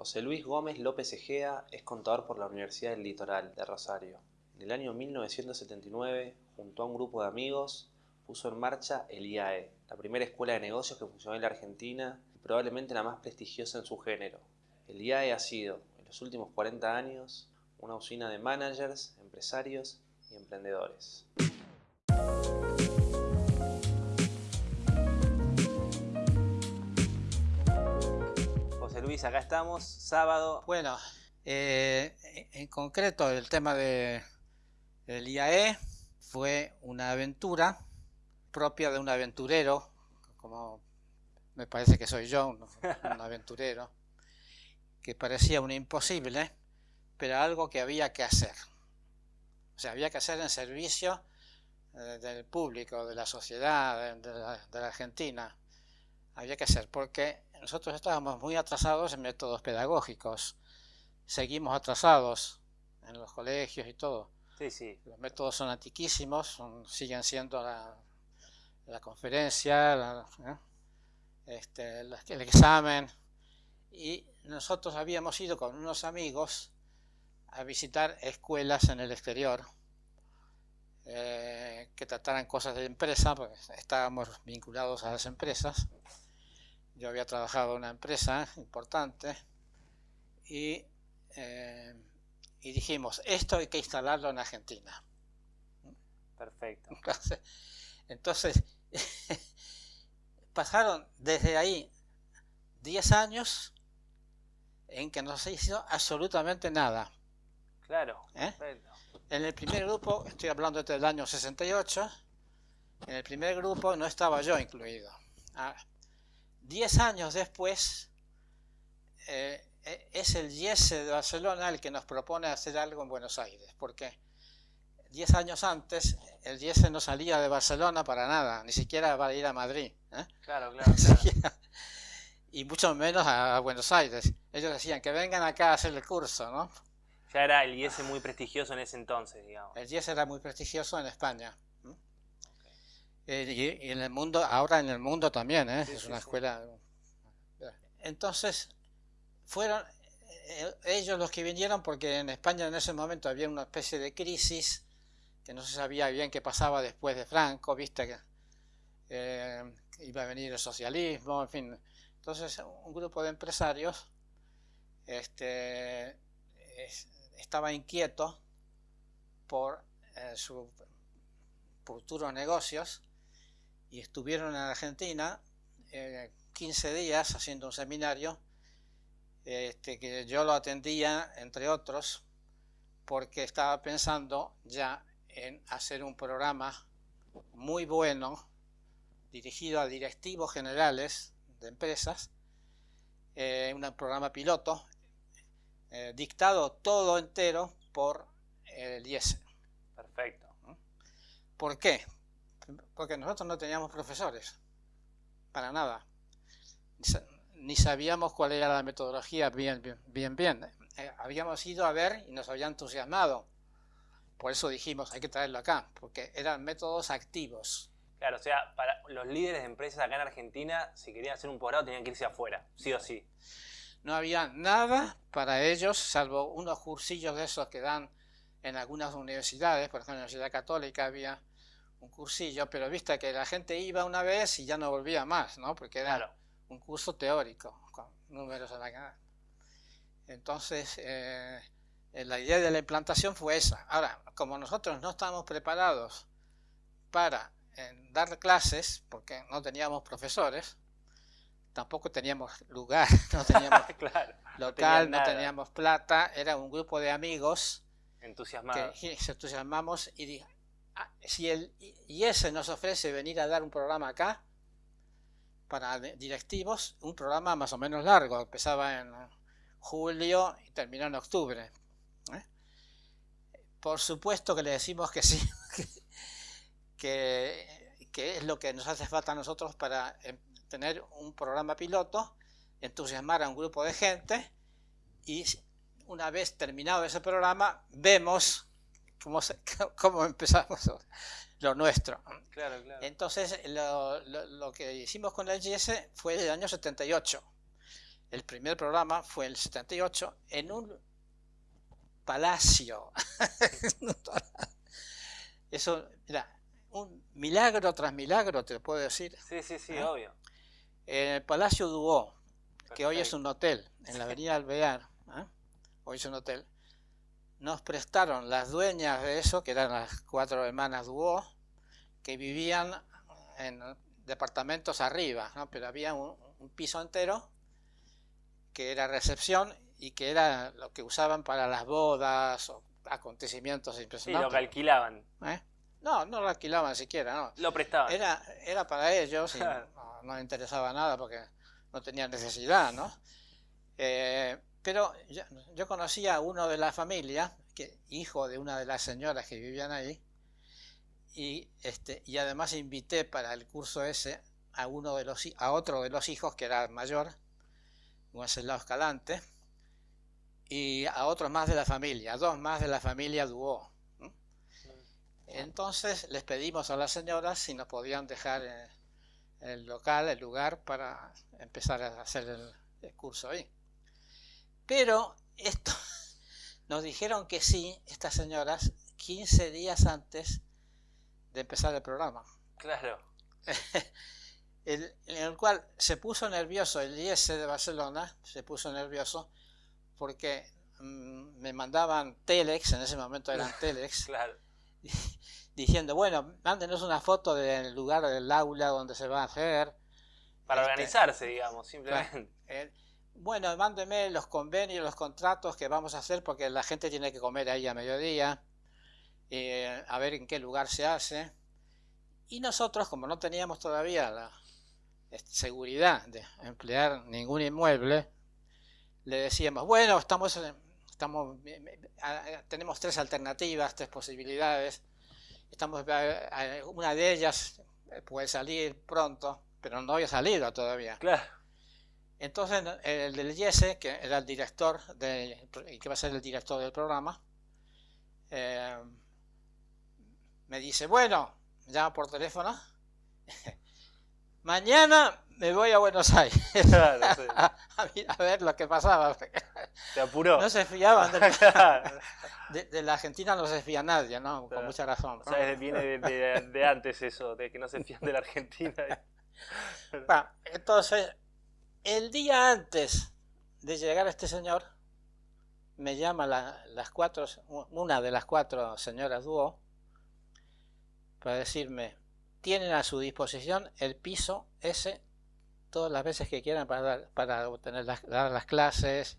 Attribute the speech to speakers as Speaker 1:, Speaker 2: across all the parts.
Speaker 1: José Luis Gómez López Egea es contador por la Universidad del Litoral de Rosario. En el año 1979, junto a un grupo de amigos, puso en marcha el IAE, la primera escuela de negocios que funcionó en la Argentina y probablemente la más prestigiosa en su género. El IAE ha sido, en los últimos 40 años, una usina de managers, empresarios y emprendedores. Luis, acá estamos, sábado.
Speaker 2: Bueno, eh, en concreto el tema de, del IAE fue una aventura propia de un aventurero, como me parece que soy yo, un, aventurero, que parecía un imposible, pero algo que había que hacer. O sea, había que hacer en servicio eh, del público, de la sociedad, de la Argentina. Había que hacer, porque nosotros estábamos muy atrasados en métodos pedagógicos. Seguimos atrasados en los colegios y todo.
Speaker 1: Sí, sí.
Speaker 2: Los métodos son antiquísimos, siguen siendo la, conferencia, ¿eh? este, el examen. Y nosotros habíamos ido con unos amigos a visitar escuelas en el exterior eh, que trataran cosas de empresa, porque estábamos vinculados a las empresas yo había trabajado en una empresa importante y, eh, y dijimos, esto hay que instalarlo en Argentina.
Speaker 1: Perfecto.
Speaker 2: Entonces, pasaron desde ahí 10 años en que no se hizo absolutamente nada.
Speaker 1: Claro.
Speaker 2: ¿Eh? En el primer grupo, estoy hablando desde el año 68, en el primer grupo no estaba yo incluido. Diez años después, eh, eh, es el IESE de Barcelona el que nos propone hacer algo en Buenos Aires, porque diez años antes el IESE no salía de Barcelona para nada, ni siquiera para ir a Madrid.
Speaker 1: ¿eh? Claro, claro.
Speaker 2: y mucho menos a, Buenos Aires. Ellos decían que vengan acá a hacer el curso, ¿no?
Speaker 1: Ya era el IESE muy prestigioso en ese entonces, digamos.
Speaker 2: El IESE era muy prestigioso en España. Eh, y, en el mundo, ahora en el mundo también, ¿eh? es una escuela. Entonces, fueron eh, ellos los que vinieron porque en España en ese momento había una especie de crisis que no se sabía bien qué pasaba después de Franco, viste que iba a venir el socialismo, en fin. Entonces, un grupo de empresarios este, estaba inquieto por su futuro negocios y estuvieron en Argentina 15 eh, días haciendo un seminario este, que yo lo atendía, entre otros, porque estaba pensando ya en hacer un programa muy bueno dirigido a directivos generales de empresas, eh, un programa piloto, eh, dictado todo entero por el IES.
Speaker 1: Perfecto.
Speaker 2: ¿Por qué? Porque nosotros no teníamos profesores, para nada. Ni sabíamos cuál era la metodología bien, bien, bien. Eh, habíamos ido a ver y nos había entusiasmado. Por eso dijimos, hay que traerlo acá, porque eran métodos activos.
Speaker 1: Claro, o sea, para los líderes de empresas acá en Argentina, si querían hacer un posgrado tenían que irse afuera, sí o sí.
Speaker 2: No había nada para ellos, salvo unos cursillos de esos que dan en algunas universidades, por ejemplo en la Universidad Católica había un cursillo, pero viste que la gente iba una vez y ya no volvía más, ¿no? Porque era un curso teórico, con números a la cara. Entonces, eh, la idea de la implantación fue esa. Ahora, como nosotros no estábamos preparados para eh, dar clases, porque no teníamos profesores, tampoco teníamos lugar, no teníamos local, no, teníamos plata, era un grupo de amigos
Speaker 1: entusiasmados.
Speaker 2: que se entusiasmamos y si el IES nos ofrece venir a dar un programa acá, para directivos, un programa más o menos largo, empezaba en julio y terminó en octubre. ¿eh? Por supuesto que le decimos que sí, que, que, es lo que nos hace falta a nosotros para em, tener un programa piloto, entusiasmar a un grupo de gente y una vez terminado ese programa, vemos cómo, empezamos lo nuestro. Entonces, lo, que hicimos con el GS fue el año 78. el primer programa fue el 78 en un palacio. Eso, mira, un milagro tras milagro, te lo puedo decir.
Speaker 1: Sí, sí, sí,
Speaker 2: ¿Eh?
Speaker 1: obvio.
Speaker 2: En el Palacio Duó, que hoy es un hotel, en la avenida Alvear, ¿eh? hoy es un hotel, nos prestaron las dueñas de eso, que eran las cuatro hermanas Duó, que vivían en departamentos arriba, ¿no? pero había un, un piso entero que era recepción y que era lo que usaban para las bodas o acontecimientos
Speaker 1: Sí,
Speaker 2: impresionantes.
Speaker 1: lo que alquilaban.
Speaker 2: ¿eh? No, no lo alquilaban siquiera, no.
Speaker 1: Lo prestaban.
Speaker 2: Era, era para ellos y no, no interesaba nada porque no tenían necesidad, ¿no? Eh, pero yo, yo conocía a uno de la familia, que, hijo de una de las señoras que vivían ahí, y, este, y además invité para el curso ese a, uno de los, a otro de los hijos que era mayor, Wenceslao Escalante, y a otros más de la familia, a dos más de la familia Duó. Entonces les pedimos a las señoras si nos podían dejar eh, el local, el lugar para empezar a hacer el, el curso ahí. Pero esto nos dijeron que sí, estas señoras, 15 días antes de empezar el programa.
Speaker 1: Claro.
Speaker 2: El- en el cual se puso nervioso el IES de Barcelona, se puso nervioso porque mm, me mandaban telex, en ese momento eran telex,
Speaker 1: Claro.
Speaker 2: diciendo, bueno, mándenos una foto del lugar del aula donde se va a hacer.
Speaker 1: Para
Speaker 2: Este,
Speaker 1: organizarse, digamos, simplemente.
Speaker 2: Bueno, mándeme los convenios, los contratos que vamos a hacer porque la gente tiene que comer ahí a mediodía, eh, a ver en qué lugar se hace. Y nosotros, como no teníamos todavía la seguridad de emplear ningún inmueble, le decíamos, bueno, estamos, estamos, tenemos tres alternativas, tres posibilidades, estamos, una de ellas puede salir pronto, pero no había salido todavía.
Speaker 1: Claro.
Speaker 2: Entonces el del Yese, que era el director de, que va a ser el director del programa, eh, me dice, bueno, llama por teléfono, mañana me voy a Buenos Aires
Speaker 1: Claro, sí.
Speaker 2: a, ver lo que pasaba.
Speaker 1: Te apuró.
Speaker 2: No se fiaban de, de- de la Argentina, no se fía nadie, ¿no? Con
Speaker 1: Claro.
Speaker 2: mucha razón.
Speaker 1: O sea, viene de, de- de antes eso, de que no se fían de la Argentina.
Speaker 2: Bueno, entonces, el día antes de llegar este señor, me llama la- las cuatro, una de las cuatro señoras dúo para decirme, tienen a su disposición el piso ese todas las veces que quieran para, dar- para obtener las, dar las clases.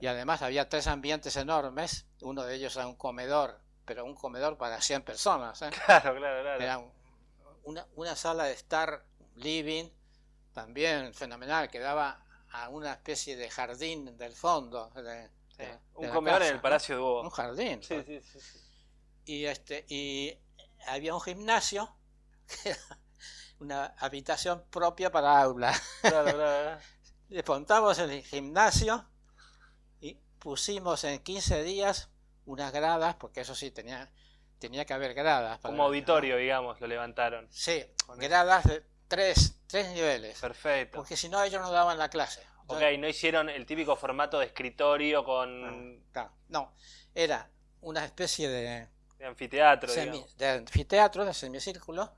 Speaker 2: Y además había tres ambientes enormes, uno de ellos era un comedor, pero un comedor para 100 personas. ¿eh?
Speaker 1: Claro, claro, claro.
Speaker 2: Era un- una, una sala de estar living también fenomenal, que daba a una especie de jardín del fondo. de- de-
Speaker 1: Sí.
Speaker 2: de
Speaker 1: Un comedor en el. Palacio de Hugo.
Speaker 2: Un jardín.
Speaker 1: Sí, sí.
Speaker 2: Y, este, y había un gimnasio, una habitación propia para aula.
Speaker 1: Claro, claro, claro.
Speaker 2: Desmontamos el gimnasio y pusimos en 15 días unas gradas, porque eso sí, tenía, tenía que haber gradas. para-
Speaker 1: Como auditorio, digamos, lo levantaron.
Speaker 2: Sí, gradas de tres, tres niveles.
Speaker 1: Perfecto.
Speaker 2: Porque si no, ellos no daban la clase.
Speaker 1: Ok, no hicieron el típico formato de escritorio con
Speaker 2: Claro, no, era una especie de,
Speaker 1: de anfiteatro,
Speaker 2: semi- de anfiteatro, de semicírculo,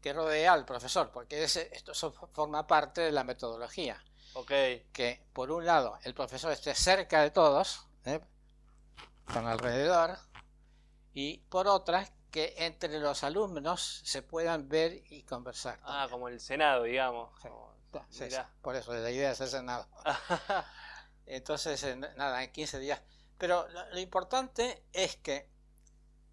Speaker 2: que rodea al profesor, porque ese, esto forma parte de la metodología.
Speaker 1: Ok,
Speaker 2: Que por un lado el profesor esté cerca de todos, ¿eh? con alrededor, y por otra que entre los alumnos se puedan ver y conversar.
Speaker 1: ah, como el Senado, digamos.
Speaker 2: Sí.
Speaker 1: Como-
Speaker 2: Sí, sí, por eso la idea es ese nada. Entonces, en- nada, en 15 días. Pero lo, lo importante es que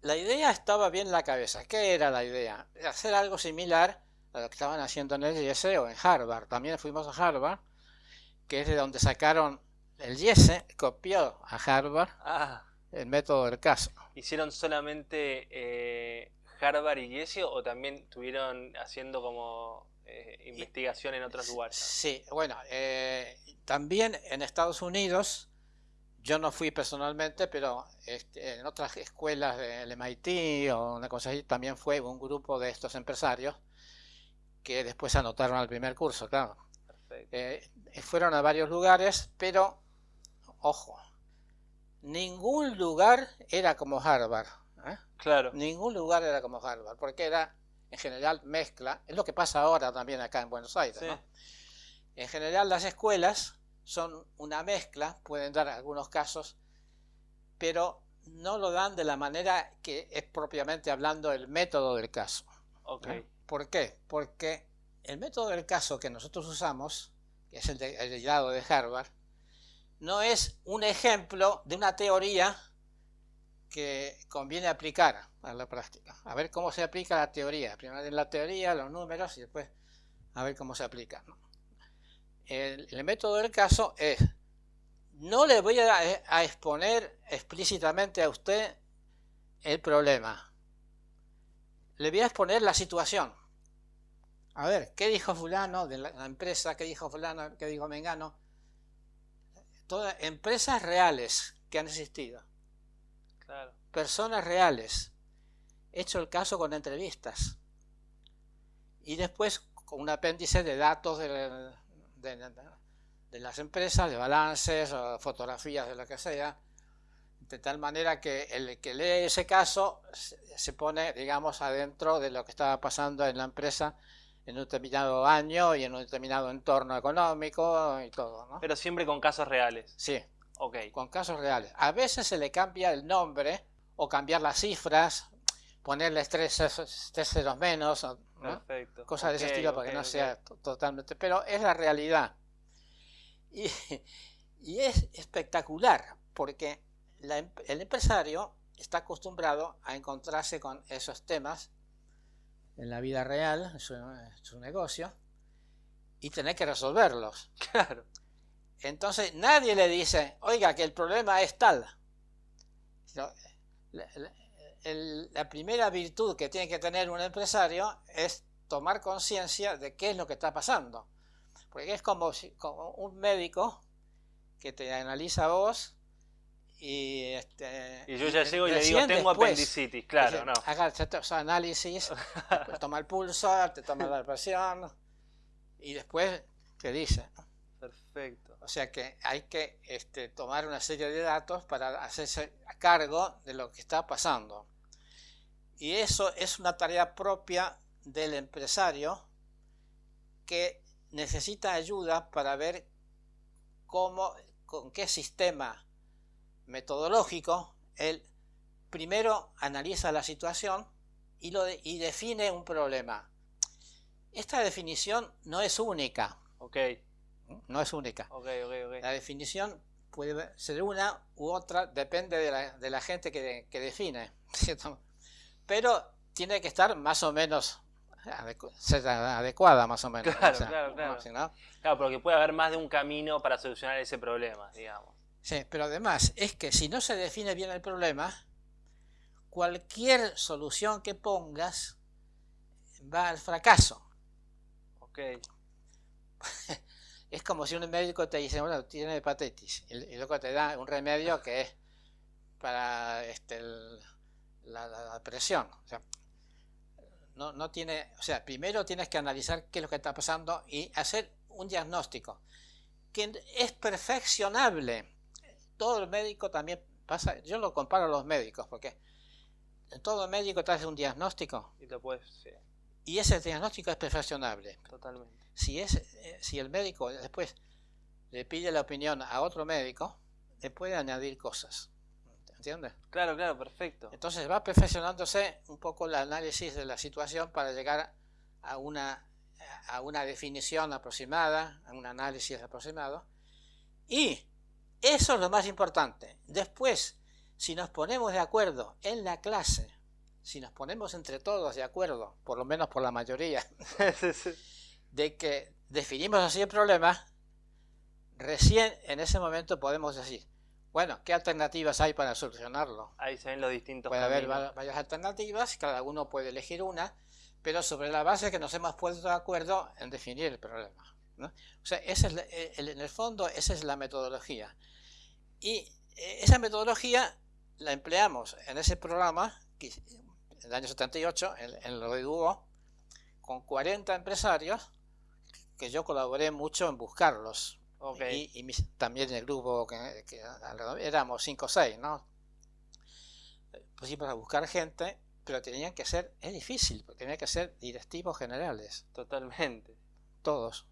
Speaker 2: la idea estaba bien en la cabeza. ¿Qué era la idea? Hacer algo similar a lo que estaban haciendo en el YESE o en Harvard. También fuimos a Harvard, que es de donde sacaron el YESE, copió a Harvard
Speaker 1: Ah,
Speaker 2: el método del caso.
Speaker 1: ¿hicieron solamente eh, Harvard y Yesio o también estuvieron haciendo como eh, investigación en otros lugares?
Speaker 2: Sí, bueno, eh, también en Estados Unidos, yo no fui personalmente, pero este, en otras escuelas del MIT o una cosa así, también fue un grupo de estos empresarios que después anotaron al primer curso, claro.
Speaker 1: Perfecto.
Speaker 2: Eh, fueron a varios lugares, pero, ojo, ningún lugar era como Harvard. ¿eh?
Speaker 3: Claro.
Speaker 2: Ningún lugar era como Harvard, porque era, en general, mezcla. Es lo que pasa ahora también acá en Buenos Aires. En general, las escuelas son una mezcla, pueden dar algunos casos, pero no lo dan de la manera que es propiamente hablando el método del caso.
Speaker 3: Okay.
Speaker 2: ¿Por qué? Porque el método del caso que nosotros usamos, que es el, de, el lado de Harvard, no es un ejemplo de una teoría que conviene aplicar a la práctica. A ver cómo se aplica la teoría. Primero en la teoría, los números y después a ver cómo se aplica. El, método del caso es no le voy a, exponer explícitamente a usted el problema. Le voy a exponer la situación. A ver, ¿qué dijo fulano de la, empresa? ¿Qué dijo fulano? ¿Qué dijo Mengano? Todas empresas reales que han existido. Personas reales. He hecho el caso con entrevistas. Y después con un apéndice de datos de, de, de las empresas, de balances o fotografías de lo que sea, de tal manera que el que lee ese caso se pone, digamos, adentro de lo que estaba pasando en la empresa en un determinado año y en un determinado entorno económico y todo, ¿no?
Speaker 3: Pero siempre con casos reales.
Speaker 2: Sí.
Speaker 3: Ok.
Speaker 2: Con casos reales. A veces se le cambia el nombre o cambiar las cifras, ponerle tres, ceros menos,
Speaker 3: Perfecto.
Speaker 2: cosas de ese estilo para que no sea totalmente... Pero es la realidad. Y, es espectacular porque em, el empresario está acostumbrado a encontrarse con esos temas en la vida real, en su, negocio, y tener que resolverlos.
Speaker 3: Claro.
Speaker 2: Entonces nadie le dice, oiga, que el problema es tal. la, primera virtud que tiene que tener un empresario es tomar conciencia de qué es lo que está pasando. Porque es como, un médico que te analiza a vos y, este,
Speaker 3: y yo ya llego y le digo, tengo apendicitis, claro, no.
Speaker 2: Haga estos análisis, toma el pulso, te toma la presión y después te dice.
Speaker 3: Perfecto.
Speaker 2: O sea que hay que este, tomar una serie de datos para hacerse a cargo de lo que está pasando. Y eso es una tarea propia del empresario que necesita ayuda para ver cómo, con qué sistema metodológico él primero analiza la situación y, lo y define un problema. Esta definición no es única.
Speaker 3: Ok.
Speaker 2: No es única.
Speaker 3: Okay, okay, okay.
Speaker 2: La definición puede ser una u otra, depende de la, de la gente que, que define. Pero tiene que estar más o menos ser adecuada más o menos.
Speaker 3: Claro, claro, claro. Claro, porque puede haber más de un camino para solucionar ese problema, digamos.
Speaker 2: Sí, pero además es que si no se define bien el problema, cualquier solución que pongas va al fracaso.
Speaker 3: Ok.
Speaker 2: es como si un médico te dice, bueno, tiene hepatitis, y, luego te da un remedio que es para este, la, la, presión. O sea, no, no tiene, o sea, primero tienes que analizar qué es lo que está pasando y hacer un diagnóstico que es perfeccionable. Todo el médico también pasa, yo lo comparo a los médicos porque todo médico te hace un diagnóstico
Speaker 3: y, puedes,
Speaker 2: y ese diagnóstico es perfeccionable.
Speaker 3: Totalmente.
Speaker 2: Si, es, eh, si el médico después le pide la opinión a otro médico, le puede añadir cosas. ¿Entiendes?
Speaker 3: Claro, claro, perfecto.
Speaker 2: Entonces va perfeccionándose un poco el análisis de la situación para llegar a una, a una definición aproximada, a un análisis aproximado. Y eso es lo más importante. Después, si nos ponemos de acuerdo en la clase, si nos ponemos entre todos de acuerdo, por lo menos por la mayoría, de que definimos así el problema, recién en ese momento podemos decir, bueno, ¿qué alternativas hay para solucionarlo?
Speaker 3: Ahí se ven los distintos
Speaker 2: Puede haber varias alternativas, cada uno puede elegir una, pero sobre la base que nos hemos puesto de acuerdo en definir el problema. O sea, ese es eh, en el fondo esa es la metodología. Y eh, esa metodología la empleamos en ese programa, en el año 78, en, en lo de Hugo, con 40 empresarios que yo colaboré mucho en buscarlos. Y, y mis- también el grupo que, éramos cinco o seis, ¿no? Pusimos a buscar gente, pero tenían que ser, es difícil, porque tenían que ser directivos generales,
Speaker 3: Totalmente.
Speaker 2: todos.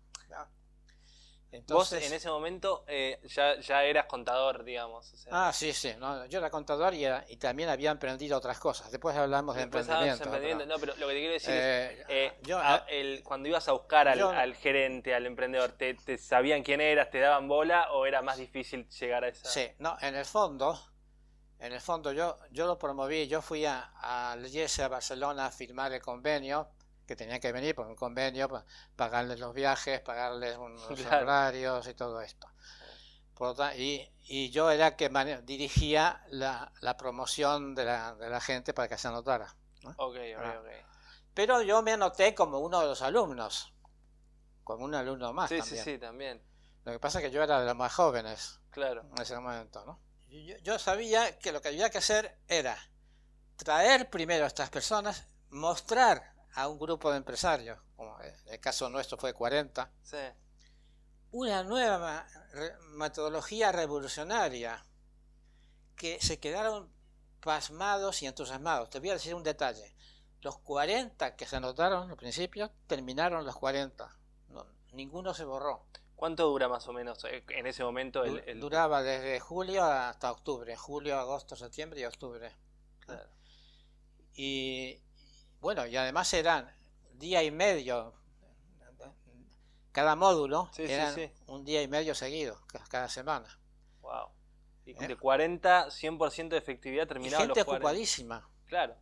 Speaker 2: Entonces,
Speaker 3: en ese momento eh, ya, ya eras contador, digamos. o sea,
Speaker 2: Ah, sí, sí. no, yo era contador y, era- y también había emprendido otras cosas. Después hablamos de
Speaker 3: después
Speaker 2: emprendimiento.
Speaker 3: No, pero lo que te quiero decir es,
Speaker 2: eh,
Speaker 3: eh,
Speaker 2: yo,
Speaker 3: a- el- cuando ibas a buscar al,
Speaker 2: yo-
Speaker 3: al gerente, al emprendedor, ¿te, te sabían quién eras, te daban bola o era más difícil llegar a esa?
Speaker 2: Sí, no, en el fondo, en el fondo yo, yo lo promoví, yo fui a, IES a Barcelona a firmar el convenio, que tenía que venir por un convenio, pa- pagarles los viajes, pagarles unos
Speaker 3: Claro.
Speaker 2: horarios y todo esto. Por lo ta- y, y yo era que dirigía la, la promoción de la, de la gente para que se anotara.
Speaker 3: Ok, ok,
Speaker 2: Ah.
Speaker 3: ok.
Speaker 2: Pero yo me anoté como uno de los alumnos, como un alumno más
Speaker 3: Sí, sí,
Speaker 2: también.
Speaker 3: sí, también.
Speaker 2: Lo que pasa es que yo era de los más jóvenes
Speaker 3: Claro.
Speaker 2: en ese momento, ¿no? Yo, yo sabía que lo que había que hacer era traer primero a estas personas, mostrar a un grupo de empresarios, como en el caso nuestro fue 40,
Speaker 3: Sí.
Speaker 2: una nueva metodología revolucionaria que se quedaron pasmados y entusiasmados. Te voy a decir un detalle. Los 40 que se anotaron al principio terminaron los 40. No, ninguno se borró.
Speaker 3: ¿Cuánto dura más o menos eh, en ese momento el,
Speaker 2: Du-
Speaker 3: el-
Speaker 2: Duraba desde julio hasta octubre. Julio, agosto, septiembre y octubre.
Speaker 3: Claro.
Speaker 2: Y bueno, y además eran día y medio. Cada módulo
Speaker 3: Sí, sí,
Speaker 2: eran
Speaker 3: sí.
Speaker 2: un día y medio seguido, ca- cada semana.
Speaker 3: Wow. Y
Speaker 2: ¿Eh?
Speaker 3: de 40, 100% de efectividad
Speaker 2: Y
Speaker 3: terminaba
Speaker 2: gente
Speaker 3: los 40.
Speaker 2: ocupadísima.
Speaker 3: Claro.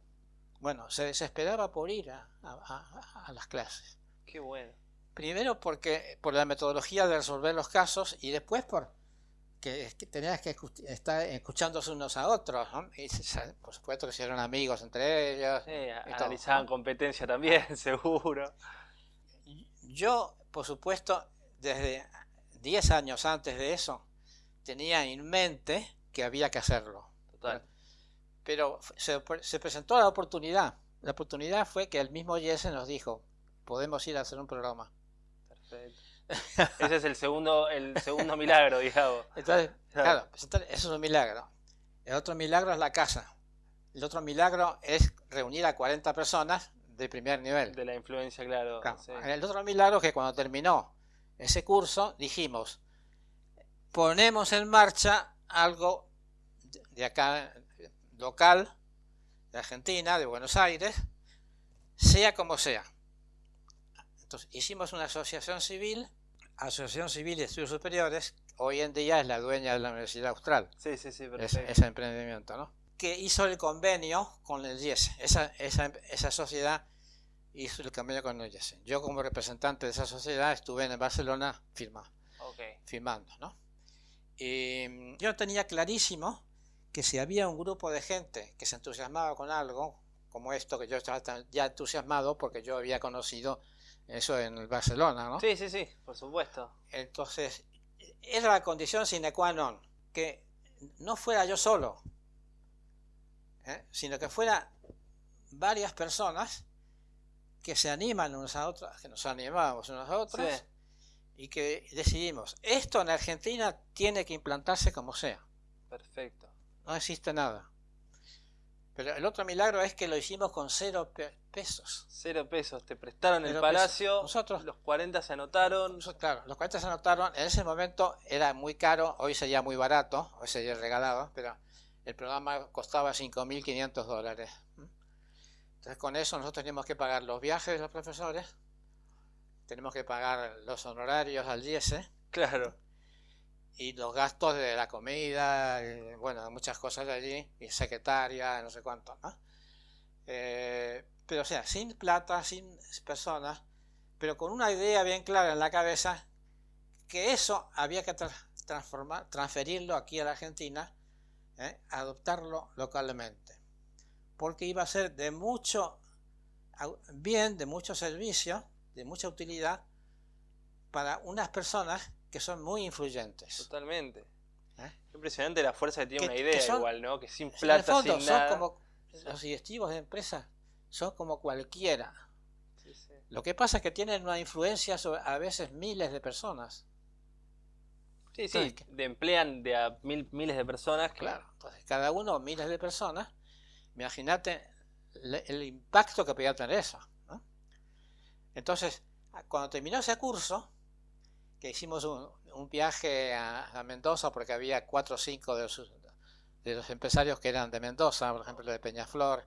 Speaker 2: Bueno, se desesperaba por ir a, a- a- a las clases.
Speaker 3: Qué bueno.
Speaker 2: Primero porque por la metodología de resolver los casos y después por que, es que tenías que estar escuchándose unos a otros. ¿no? Y por supuesto que se hicieron amigos entre ellos.
Speaker 3: Sí,
Speaker 2: todo,
Speaker 3: analizaban competencia también, seguro.
Speaker 2: Yo, por supuesto, desde 10 años antes de eso, tenía en mente que había que hacerlo.
Speaker 3: Total.
Speaker 2: Pero se, se presentó la oportunidad. La oportunidad fue que el mismo Jesse nos dijo, podemos ir a hacer un programa.
Speaker 3: Perfecto. Ese es el segundo, el segundo milagro, digamos.
Speaker 2: Entonces,
Speaker 3: Claro.
Speaker 2: claro, presentar- eso es un milagro. El otro milagro es la casa. El otro milagro es reunir a 40 personas de primer nivel.
Speaker 3: De la influencia, claro.
Speaker 2: Claro.
Speaker 3: sí.
Speaker 2: El otro milagro es que cuando terminó ese curso dijimos, ponemos en marcha algo de acá, local, de Argentina, de Buenos Aires, sea como sea. Entonces hicimos una asociación civil, Asociación Civil de Estudios Superiores, hoy en día es la dueña de la Universidad Austral,
Speaker 3: Sí, sí, sí,
Speaker 2: ese, emprendimiento, ¿no? Que hizo el convenio con el IES. Esa, esa, esa sociedad hizo el convenio con el IES. Yo como representante de esa sociedad estuve en Barcelona firma, firmando, ¿no? Y mm, yo tenía clarísimo que si había un grupo de gente que se entusiasmaba con algo, como esto, que yo estaba ya entusiasmado porque yo había conocido eso en el Barcelona, ¿no?
Speaker 3: Sí, sí, sí, por supuesto.
Speaker 2: Entonces, era la condición sine qua non, que no fuera yo solo, ¿eh? sino que fuera varias personas que se animan unos a otros, que nos animamos unos a otros,
Speaker 3: Sí.
Speaker 2: y que decidimos, esto en Argentina tiene que implantarse como sea,
Speaker 3: Perfecto.
Speaker 2: no existe nada. Pero el otro milagro es que lo hicimos con cero pe- pesos.
Speaker 3: Cero pesos. Te prestaron el palacio.
Speaker 2: pesos. Nosotros-
Speaker 3: Los 40 se anotaron.
Speaker 2: Claro, los 40 se anotaron, en ese momento era muy caro, hoy sería muy barato, hoy sería regalado, pero el programa costaba 5.500 dólares. Entonces con eso nosotros teníamos que pagar los viajes de los profesores, tenemos que pagar los honorarios al IES
Speaker 3: Claro.
Speaker 2: Y los gastos de la comida, y, bueno, muchas cosas de allí, y secretaria, no sé cuánto, ¿no? Eh, pero o sea, sin plata, sin personas, pero con una idea bien clara en la cabeza, que eso había que tra- transformar, transferirlo aquí a la Argentina, ¿eh? adoptarlo localmente, porque iba a ser de mucho bien, de mucho servicio, de mucha utilidad para unas personas que son muy influyentes.
Speaker 3: Totalmente.
Speaker 2: ¿Eh?
Speaker 3: Impresionante la fuerza que tiene
Speaker 2: Que-
Speaker 3: una idea
Speaker 2: son-
Speaker 3: igual, ¿no? Que sin plata,
Speaker 2: fondo,
Speaker 3: sin
Speaker 2: son
Speaker 3: nada.
Speaker 2: como los directivos de empresas son como cualquiera.
Speaker 3: Sí, sí.
Speaker 2: Lo que pasa es que tienen una influencia sobre a veces miles de personas.
Speaker 3: Sí, sí, de emplean de a mil, miles de personas. que-
Speaker 2: Claro, entonces cada uno, miles de personas, imagínate el impacto que podía tener eso. ¿no? Entonces, cuando terminó ese curso, que hicimos un, un viaje a, a Mendoza, porque había cuatro o cinco de los, de los empresarios que eran de Mendoza, por ejemplo de Peñaflor,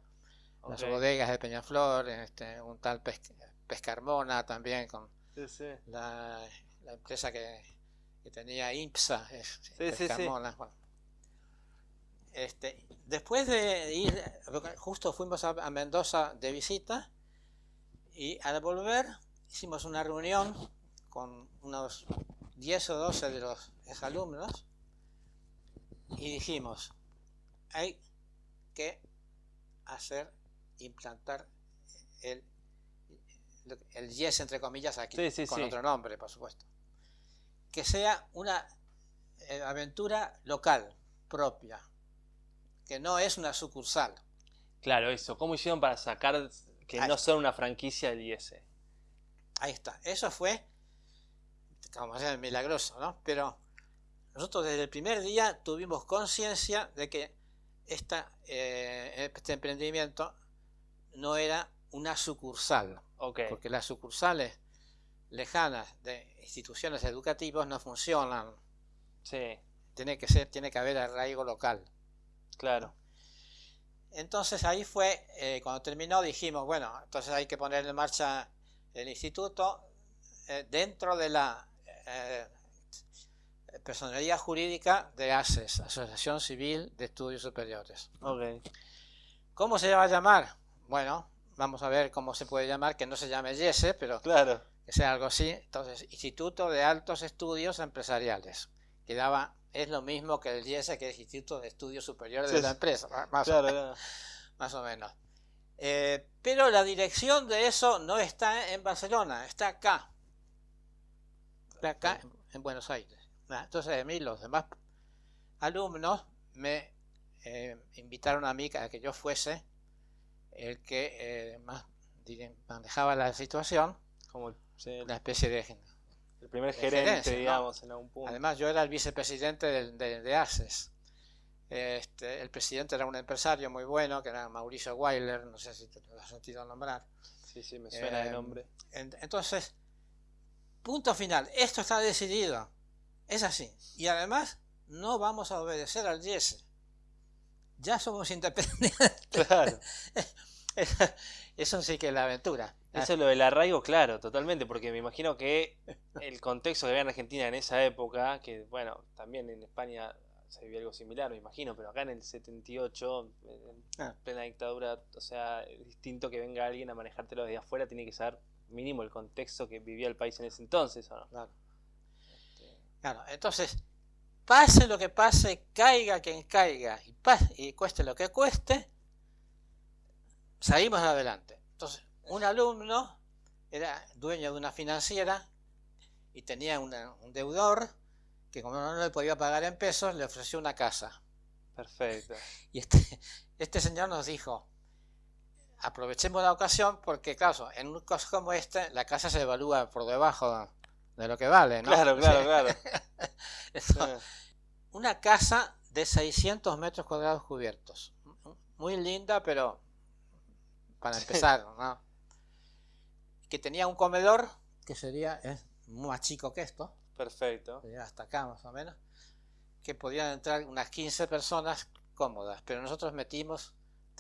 Speaker 2: las
Speaker 3: Ok.
Speaker 2: bodegas de Peñaflor, este, un tal Pes- Pescarmona también, con
Speaker 3: Sí, sí.
Speaker 2: la, la empresa que, que tenía IMPSA, es-
Speaker 3: Sí.
Speaker 2: Pescarmona, bueno. Este, después de ir, justo fuimos a, a Mendoza de visita y al volver hicimos una reunión con unos 10 o 12 de los exalumnos y dijimos, hay que hacer, implantar el, el yes entre comillas aquí,
Speaker 3: Sí, sí,
Speaker 2: con
Speaker 3: sí.
Speaker 2: otro nombre, por supuesto. Que sea una eh, aventura local, propia, que no es una sucursal.
Speaker 3: Claro, eso. ¿Cómo hicieron para sacar que
Speaker 2: Ahí
Speaker 3: no son una franquicia del IS?
Speaker 2: Ahí está. Eso fue, como ser milagroso, ¿no? Pero nosotros desde el primer día tuvimos conciencia de que esta, eh, este emprendimiento no era una sucursal, porque las sucursales lejanas de instituciones educativas no funcionan.
Speaker 3: Sí,
Speaker 2: Tiene que ser, tiene que haber arraigo local.
Speaker 3: claro.
Speaker 2: Entonces ahí fue, eh, cuando terminó dijimos, bueno, entonces hay que poner en marcha el instituto eh, dentro de la eh, personalidad jurídica de ACES, Asociación Civil de Estudios Superiores. ¿Cómo se va a llamar? Bueno, vamos a ver cómo se puede llamar, que no se llame YESE, pero
Speaker 3: Claro.
Speaker 2: que sea algo así. Entonces, Instituto de Altos Estudios Empresariales, que daba, es lo mismo que el YESE, que es Instituto de Estudios Superiores
Speaker 3: Sí,
Speaker 2: de la empresa, más o
Speaker 3: Claro, claro.
Speaker 2: más o menos. Eh, pero la dirección de eso no está en Barcelona, está acá. Está acá en, en Buenos Aires. Entonces a mí los demás alumnos me eh, invitaron a mí a que yo fuese el que eh, más manejaba la situación,
Speaker 3: Como sí,
Speaker 2: una especie de...
Speaker 3: el primer
Speaker 2: de
Speaker 3: gerente,
Speaker 2: gerencia, ¿no?
Speaker 3: digamos, en algún punto.
Speaker 2: Además yo era el vicepresidente del- de, de ACES. Este, el presidente era un empresario muy bueno, que era Mauricio Weiler, no sé si te lo has sentido nombrar.
Speaker 3: sí, sí, me suena
Speaker 2: Eh,
Speaker 3: el nombre.
Speaker 2: En- Entonces, punto final, esto está decidido, es así. Y además, no vamos a obedecer al YESE. Ya somos independientes.
Speaker 3: Claro.
Speaker 2: Eso sí que es la aventura.
Speaker 3: Eso es lo del arraigo, claro, totalmente, porque me imagino que el contexto que había en Argentina en esa época, que bueno, también en España se vivía algo similar, me imagino, pero acá en el 78, en
Speaker 2: Ah.
Speaker 3: plena dictadura, o sea, es distinto que venga alguien a manejártelo desde afuera, tiene que saber mínimo el contexto que vivía el país en ese entonces, ¿o no?
Speaker 2: Claro. Claro, entonces, pase lo que pase, caiga quien caiga y, pa- y cueste lo que cueste, salimos adelante. Entonces, un alumno era dueño de una financiera y tenía una- un deudor que como no le podía pagar en pesos, le ofreció una casa.
Speaker 3: Perfecto.
Speaker 2: Y este, este señor nos dijo, aprovechemos la ocasión porque, claro, en un caso como este, la casa se evalúa por debajo de lo que vale, ¿no?
Speaker 3: Claro, claro, claro.
Speaker 2: Una casa de 600 metros cuadrados cubiertos. Muy linda, pero para empezar, ¿no? Que tenía un comedor que sería es más chico que esto,
Speaker 3: Perfecto.
Speaker 2: hasta acá más o menos, que podían entrar unas 15 personas cómodas, pero nosotros metimos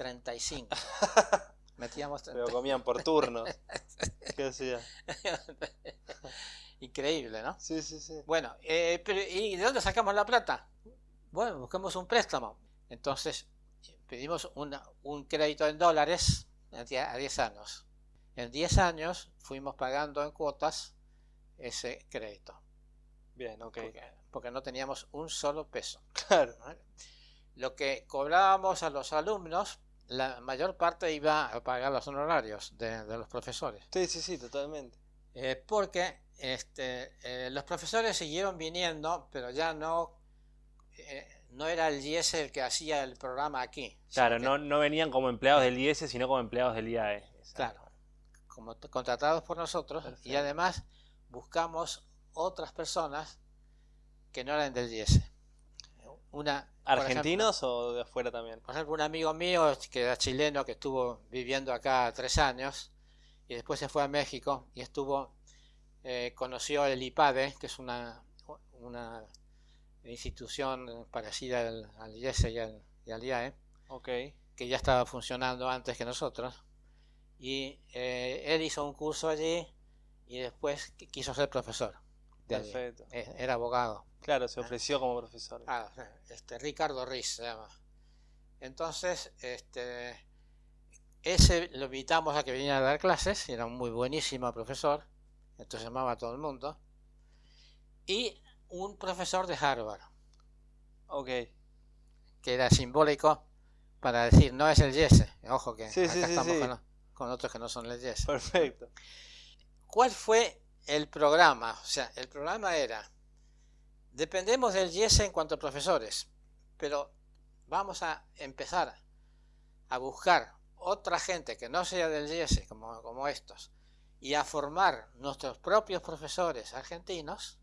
Speaker 2: 35. Metíamos
Speaker 3: Pero
Speaker 2: 30.
Speaker 3: comían por turnos. ¿Qué hacía?
Speaker 2: Increíble, ¿no?
Speaker 3: Sí, sí, sí.
Speaker 2: Bueno, eh, pero ¿y de dónde sacamos la plata? Bueno, buscamos un préstamo. Entonces, pedimos una- un crédito en dólares a die- a 10 años. En 10 años fuimos pagando en cuotas ese crédito,
Speaker 3: Bien, ok.
Speaker 2: porque, porque no teníamos un solo peso.
Speaker 3: Claro.
Speaker 2: Lo que cobrábamos a los alumnos, la mayor parte iba a pagar los honorarios de, de los profesores.
Speaker 3: Sí, sí, sí, totalmente.
Speaker 2: Eh, porque este, eh, los profesores siguieron viniendo, pero ya no, eh, no era el IES el que hacía el programa aquí.
Speaker 3: Claro,
Speaker 2: que-
Speaker 3: no, no venían como empleados del IS, sino como empleados del IAE. Exacto.
Speaker 2: Claro, como contratados por nosotros y además buscamos otras personas que no eran del IES.
Speaker 3: Una, ¿Argentinos o de afuera también?
Speaker 2: Por ejemplo, un amigo mío que era chileno, que estuvo viviendo acá tres años y después se fue a México y estuvo, eh, conoció el IPADE, que es una, una institución parecida al, al IES y al, IAE, que ya estaba funcionando antes que nosotros. Y eh, él hizo un curso allí y después quiso ser profesor.
Speaker 3: Perfecto.
Speaker 2: Eh, era abogado.
Speaker 3: Claro, se ofreció como profesor.
Speaker 2: Ah, este, Ricardo Riz se llama. Entonces, este, ese lo invitamos a que viniera a dar clases, era un muy buenísimo profesor, entonces llamaba a todo el mundo. Y un profesor de Harvard.
Speaker 3: Ok.
Speaker 2: Que era simbólico para decir, no es el Yese. Ojo que acá estamos con, otros que no son el Yese.
Speaker 3: Perfecto.
Speaker 2: ¿Cuál fue el programa? O sea, el programa era Dependemos del YES en cuanto a profesores, pero vamos a empezar a buscar otra gente que no sea del YES, como, como estos, y a formar nuestros propios profesores argentinos,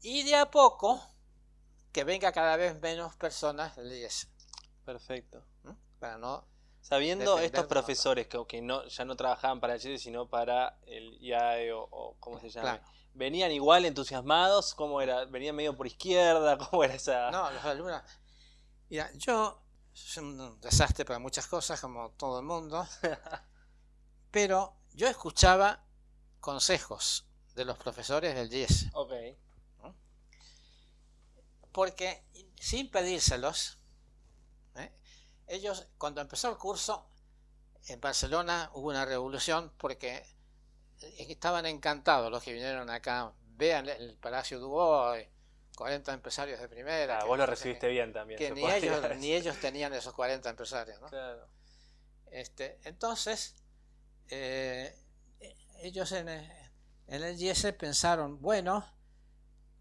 Speaker 2: y de a poco que venga cada vez menos personas del YES.
Speaker 3: Perfecto.
Speaker 2: Para no
Speaker 3: Sabiendo estos profesores que, que, no, ya no trabajaban para el YES, sino para el IAE o, o ¿cómo se llama? ¿Venían igual entusiasmados? ¿Cómo era? ¿Venían medio por izquierda? ¿Cómo era esa...?
Speaker 2: No, los alumnos... Mira, yo soy un desastre para muchas cosas, como todo el mundo, pero yo escuchaba consejos de los profesores del 10.
Speaker 3: Ok.
Speaker 2: Porque, sin pedírselos. Ellos, cuando empezó el curso, en Barcelona hubo una revolución porque estaban encantados los que vinieron acá. Vean el Palacio Dubois, 40 empresarios de primera.
Speaker 3: Ah, vos lo recibiste bien también.
Speaker 2: Que ni ellos, ni ellos tenían esos 40 empresarios. ¿no? Claro. Este, entonces, eh, ellos en, en el IES pensaron, bueno,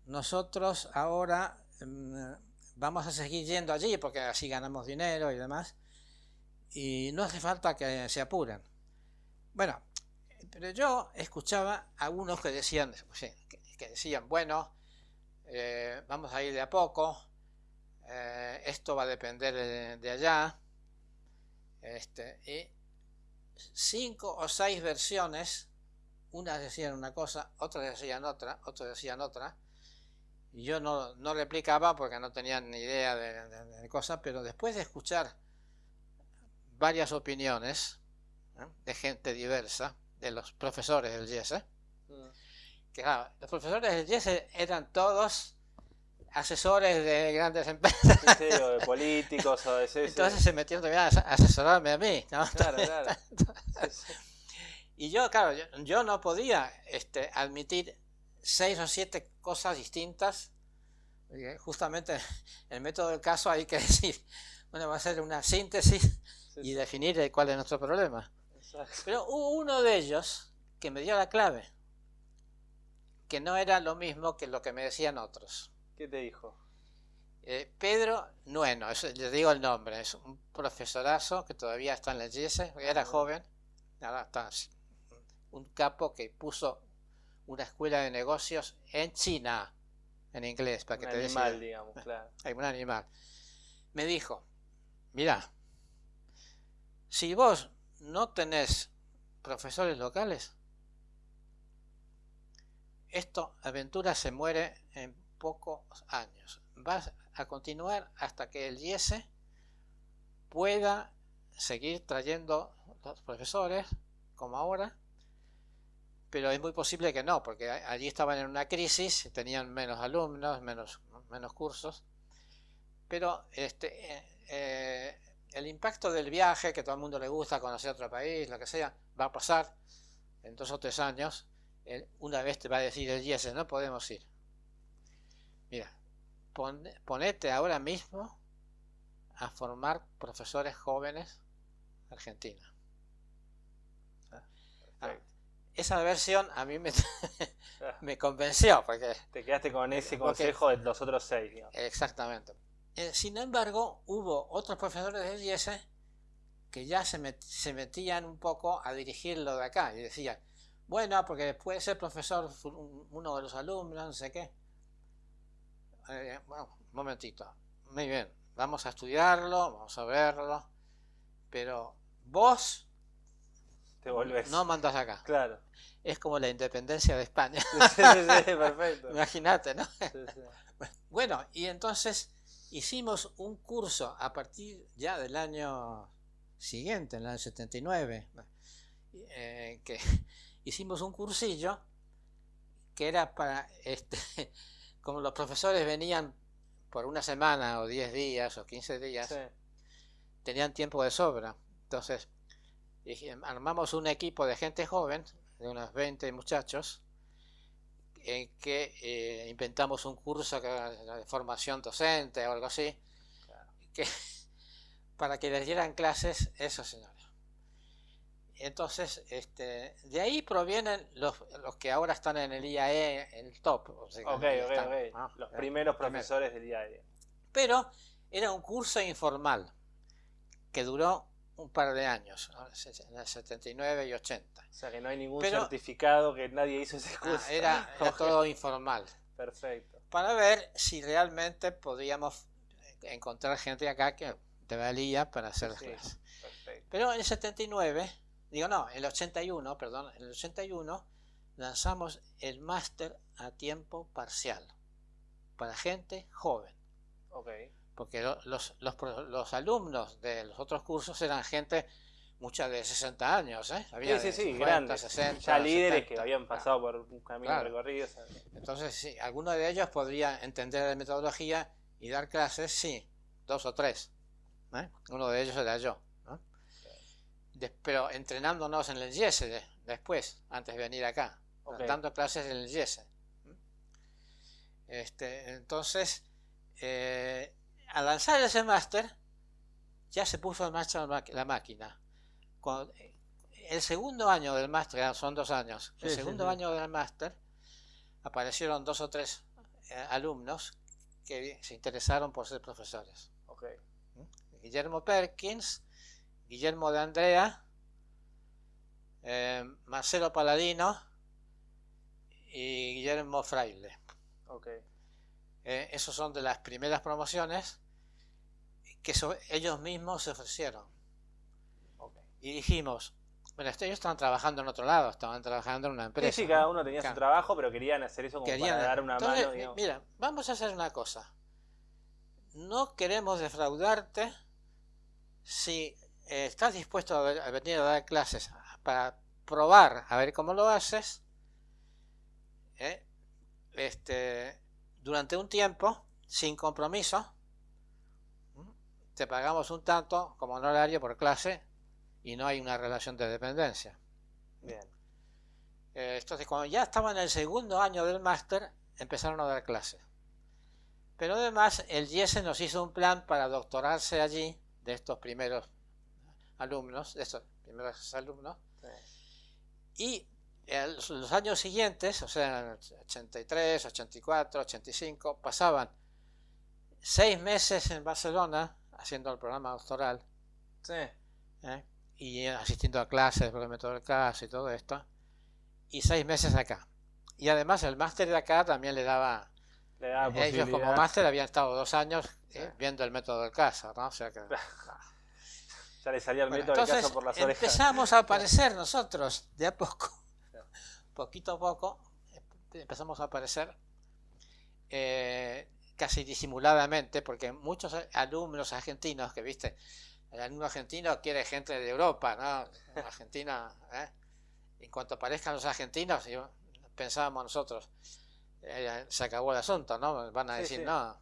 Speaker 2: nosotros ahora mm, vamos a seguir yendo allí porque así ganamos dinero y demás, y no hace falta que se apuren. Bueno, pero yo escuchaba a algunos que decían, que, decían, bueno, eh, vamos a ir de a poco, eh, esto va a depender de, allá, este, y cinco o seis versiones, unas decían una cosa, otras decían otra, otras decían otra, yo no, no replicaba porque no tenía ni idea de, de, cosas, pero después de escuchar varias opiniones de gente diversa, de los profesores del YES. Mm. Que los profesores del YES eran todos asesores de grandes empresas.
Speaker 3: o de políticos o de
Speaker 2: Entonces se metieron también a asesorarme a mí. Claro, claro. y yo, claro, yo, no podía este, admitir seis o siete cosas distintas. Justamente en el método del caso hay que decir, bueno, va a ser una síntesis y definir cuál es nuestro problema. Pero hubo uno de ellos que me dio la clave, que no era lo mismo que lo que me decían otros.
Speaker 3: ¿Qué te dijo?
Speaker 2: Eh, Pedro Nueno, eso, le digo el nombre, es un profesorazo que todavía está en la GS, era joven, ahora está un capo que puso una escuela de negocios en China, en inglés, para que
Speaker 3: un
Speaker 2: te
Speaker 3: animal, digamos, claro.
Speaker 2: Hay un animal. Me dijo, mira, si vos no tenés profesores locales, esto, Aventura se muere en pocos años. Va a continuar hasta que el IES pueda seguir trayendo los profesores, como ahora, pero es muy posible que no, porque allí estaban en una crisis, tenían menos alumnos, menos, menos cursos, pero este, eh, eh, el impacto del viaje, que todo el mundo le gusta conocer otro país, lo que sea, va a pasar en dos o tres años. Una vez te va a decir el yes, no podemos ir. Mira, ponete ahora mismo a formar profesores jóvenes argentinos. Ah, esa versión a mí me, me convenció. Porque,
Speaker 3: Te quedaste con ese consejo de los otros seis.
Speaker 2: Exactamente. Eh, sin embargo, hubo otros profesores de IES que ya se, se metían un poco a dirigirlo de acá y decían, bueno, porque puede ser profesor uno de los alumnos, no sé qué. Eh, bueno, un momentito. Muy bien, vamos a estudiarlo, vamos a verlo, pero vos
Speaker 3: te volvés.
Speaker 2: no mandas acá.
Speaker 3: Claro.
Speaker 2: Es como la independencia de España.
Speaker 3: Sí, sí, perfecto.
Speaker 2: Imagínate, ¿no? Bueno, y entonces hicimos un curso a partir ya del año siguiente, en el año 79, eh, que hicimos un cursillo que era para, este, como los profesores venían por una semana o 10 días o 15 días, tenían tiempo de sobra. Entonces, armamos un equipo de gente joven, de unos 20 muchachos, en que eh, inventamos un curso de formación docente o algo así, que, para que les dieran clases esos señores. Entonces, este, de ahí provienen los, los que ahora están en el IAE, el top.
Speaker 3: ok, ok, ok. Los primeros profesores del IAE.
Speaker 2: Pero era un curso informal que duró un par de años, en el 79 y 80.
Speaker 3: O sea que no hay ningún certificado que nadie hizo ese curso.
Speaker 2: era, todo informal.
Speaker 3: Perfecto.
Speaker 2: Para ver si realmente podíamos encontrar gente acá que te valía para hacer las clases. Pero en el 79 digo no, el 81, perdón, en el 81 lanzamos el máster a tiempo parcial para gente joven.
Speaker 3: Okay.
Speaker 2: Porque los, los, los, alumnos de los otros cursos eran gente, muchas de 60 años, ¿eh?
Speaker 3: Había sí, sí, sí, grandes. 60, ya líderes que habían pasado por un camino recorrido.
Speaker 2: Entonces, sí, alguno de ellos podría entender la metodología y dar clases, sí, dos o tres. ¿eh? Uno de ellos era yo pero entrenándonos en el YESE después, antes de venir acá, dando clases en el YESE. Este, entonces, eh, al lanzar ese máster, ya se puso en marcha la, máquina. el segundo año del máster, son dos años, el segundo año del máster, aparecieron dos o tres eh, alumnos que se interesaron por ser profesores. Guillermo Perkins, Guillermo de Andrea, eh, Marcelo Paladino y Guillermo Fraile.
Speaker 3: Okay.
Speaker 2: Eh, esos son de las primeras promociones que ellos mismos se ofrecieron. Y dijimos, bueno, ellos estaban trabajando en otro lado, estaban trabajando en una empresa.
Speaker 3: Sí, sí, cada uno tenía su trabajo, pero querían hacer eso como para dar una mano.
Speaker 2: Mira, vamos a hacer una cosa. No queremos defraudarte si eh, estás dispuesto a, venir a dar clases para probar a ver cómo lo haces ¿eh? este, durante un tiempo sin compromiso te pagamos un tanto como honorario por clase y no hay una relación de dependencia.
Speaker 3: Bien.
Speaker 2: Eh, entonces cuando ya estaban en el segundo año del máster empezaron a dar clases pero además el IESE nos hizo un plan para doctorarse allí de estos primeros alumnos, de estos primeros alumnos. Y en los años siguientes, o sea, 83, 84, 85, pasaban seis meses en Barcelona haciendo el programa doctoral. ¿eh? Y asistiendo a clases el método del caso y todo esto. Y seis meses acá. Y además el máster de acá también le daba... ellos como máster habían estado dos años eh, viendo el método del caso, ¿no? O sea que...
Speaker 3: Ya le salía el método de caso por las orejas.
Speaker 2: Empezamos a aparecer nosotros, de a poco, poquito a poco, empezamos a aparecer eh, casi disimuladamente, porque muchos alumnos argentinos que viste, el alumno argentino quiere gente de Europa, ¿no? Argentina, ¿eh? en cuanto aparezcan los argentinos, pensábamos nosotros, eh, se acabó el asunto, ¿no? Van a decir, no,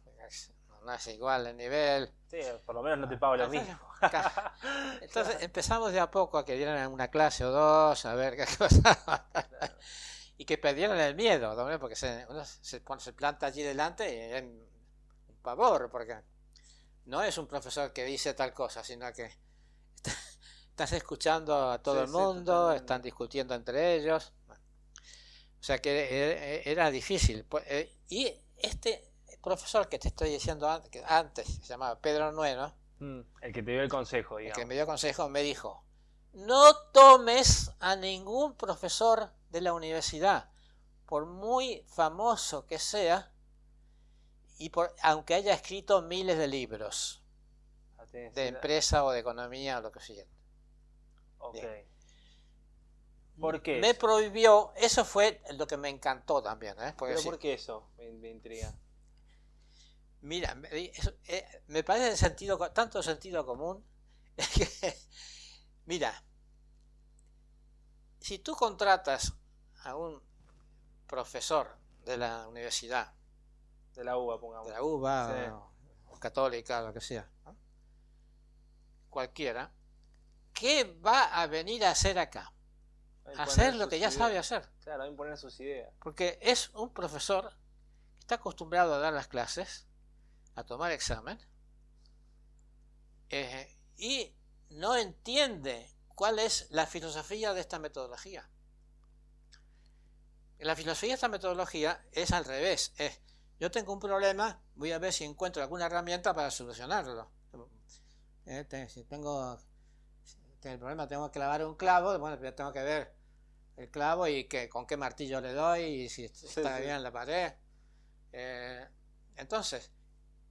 Speaker 2: no es igual el nivel.
Speaker 3: Sí, por lo menos no te pago lo mismo.
Speaker 2: Entonces empezamos de a poco a que dieran una clase o dos, a ver qué pasaba. y que perdieran el miedo, porque se, uno se, se planta allí delante y es un pavor, porque no es un profesor que dice tal cosa, sino que estás escuchando a todo el mundo, están discutiendo entre ellos. O sea que e, e, era difícil. Pues, eh, y este profesor que te estoy diciendo antes, se llamaba Pedro Nueno,
Speaker 3: Mm, el que te dio el consejo,
Speaker 2: el que me dio consejo, me dijo, no tomes a ningún profesor de la universidad, por muy famoso que sea, y por, aunque haya escrito miles de libros de
Speaker 3: esa-
Speaker 2: empresa o de economía o lo que sea.
Speaker 3: Ok.
Speaker 2: Bien.
Speaker 3: ¿Por qué?
Speaker 2: Me prohibió, eso fue lo que me encantó también, ¿eh? Porque
Speaker 3: ¿Pero
Speaker 2: sí,
Speaker 3: por qué eso? Me, me intriga.
Speaker 2: Mira, me, eso, eh, me parece sentido, tanto sentido común, que, mira, si tú contratas a un profesor de la universidad,
Speaker 3: De la uva, pongamos.
Speaker 2: de la UBA
Speaker 3: Sí.
Speaker 2: o, o católica, lo que sea, ¿no? cualquiera, ¿qué va a venir a hacer acá?
Speaker 3: A
Speaker 2: hacer lo que ya
Speaker 3: ideas.
Speaker 2: sabe hacer.
Speaker 3: Claro, a imponer sus ideas.
Speaker 2: Porque es un profesor que está acostumbrado a dar las clases, a tomar examen, eh, y no entiende cuál es la filosofía de esta metodología. La filosofía de esta metodología es al revés. Es, yo tengo un problema, voy a ver si encuentro alguna herramienta para solucionarlo. Eh, te- si tengo el problema, tengo que clavar un clavo, bueno, pues tengo que ver el clavo y que, con qué martillo le doy y si está
Speaker 3: sí.
Speaker 2: bien en la pared. Eh, entonces,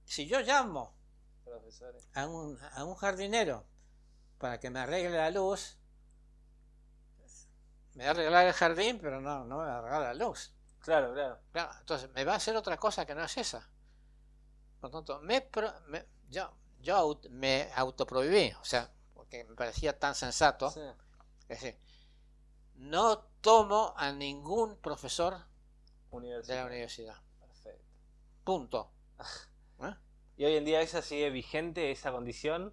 Speaker 2: si yo llamo a un, a un jardinero para que me arregle la luz, me va a arreglar el jardín, pero no, no me va a arreglar la luz.
Speaker 3: Claro, claro.
Speaker 2: Claro, entonces me va a hacer otra cosa que no es esa. Por lo tanto, me, pro- me- yo, yo aut- me autoprohibí, o sea, porque me parecía tan sensato.
Speaker 3: Sí.
Speaker 2: Es decir, no tomo a ningún profesor de la universidad.
Speaker 3: Perfecto.
Speaker 2: Punto.
Speaker 3: ¿Y hoy en día esa sigue vigente, esa condición?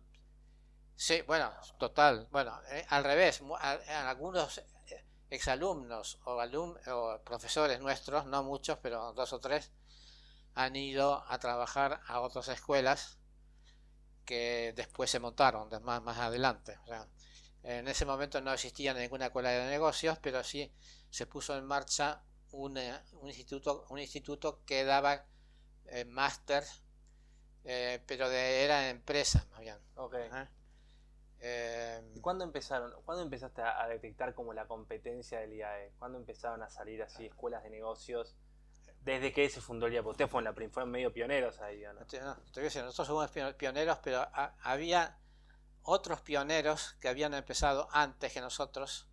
Speaker 2: Sí, bueno, total. Bueno, eh, al revés, a- a algunos eh, exalumnos o, alum- o profesores nuestros, no muchos, pero dos o tres, han ido a trabajar a otras escuelas que después se montaron más, más adelante. En ese momento no existía ninguna escuela de negocios, pero sí se puso en marcha un, un instituto, un instituto que daba eh, máster, eh, pero de, era empresa, más bien. ¿eh?
Speaker 3: ¿Y cuándo empezaron? ¿Cuándo empezaste a a detectar como la competencia del IAE? ¿Cuándo empezaron a salir así escuelas de negocios? Desde que se fundó el IAE, ustedes fueron, la fueron medio pioneros ahí, ¿o ¿no?
Speaker 2: no te- no, te voy a decir, nosotros somos pio- pioneros, pero ha- había otros pioneros que habían empezado antes que nosotros,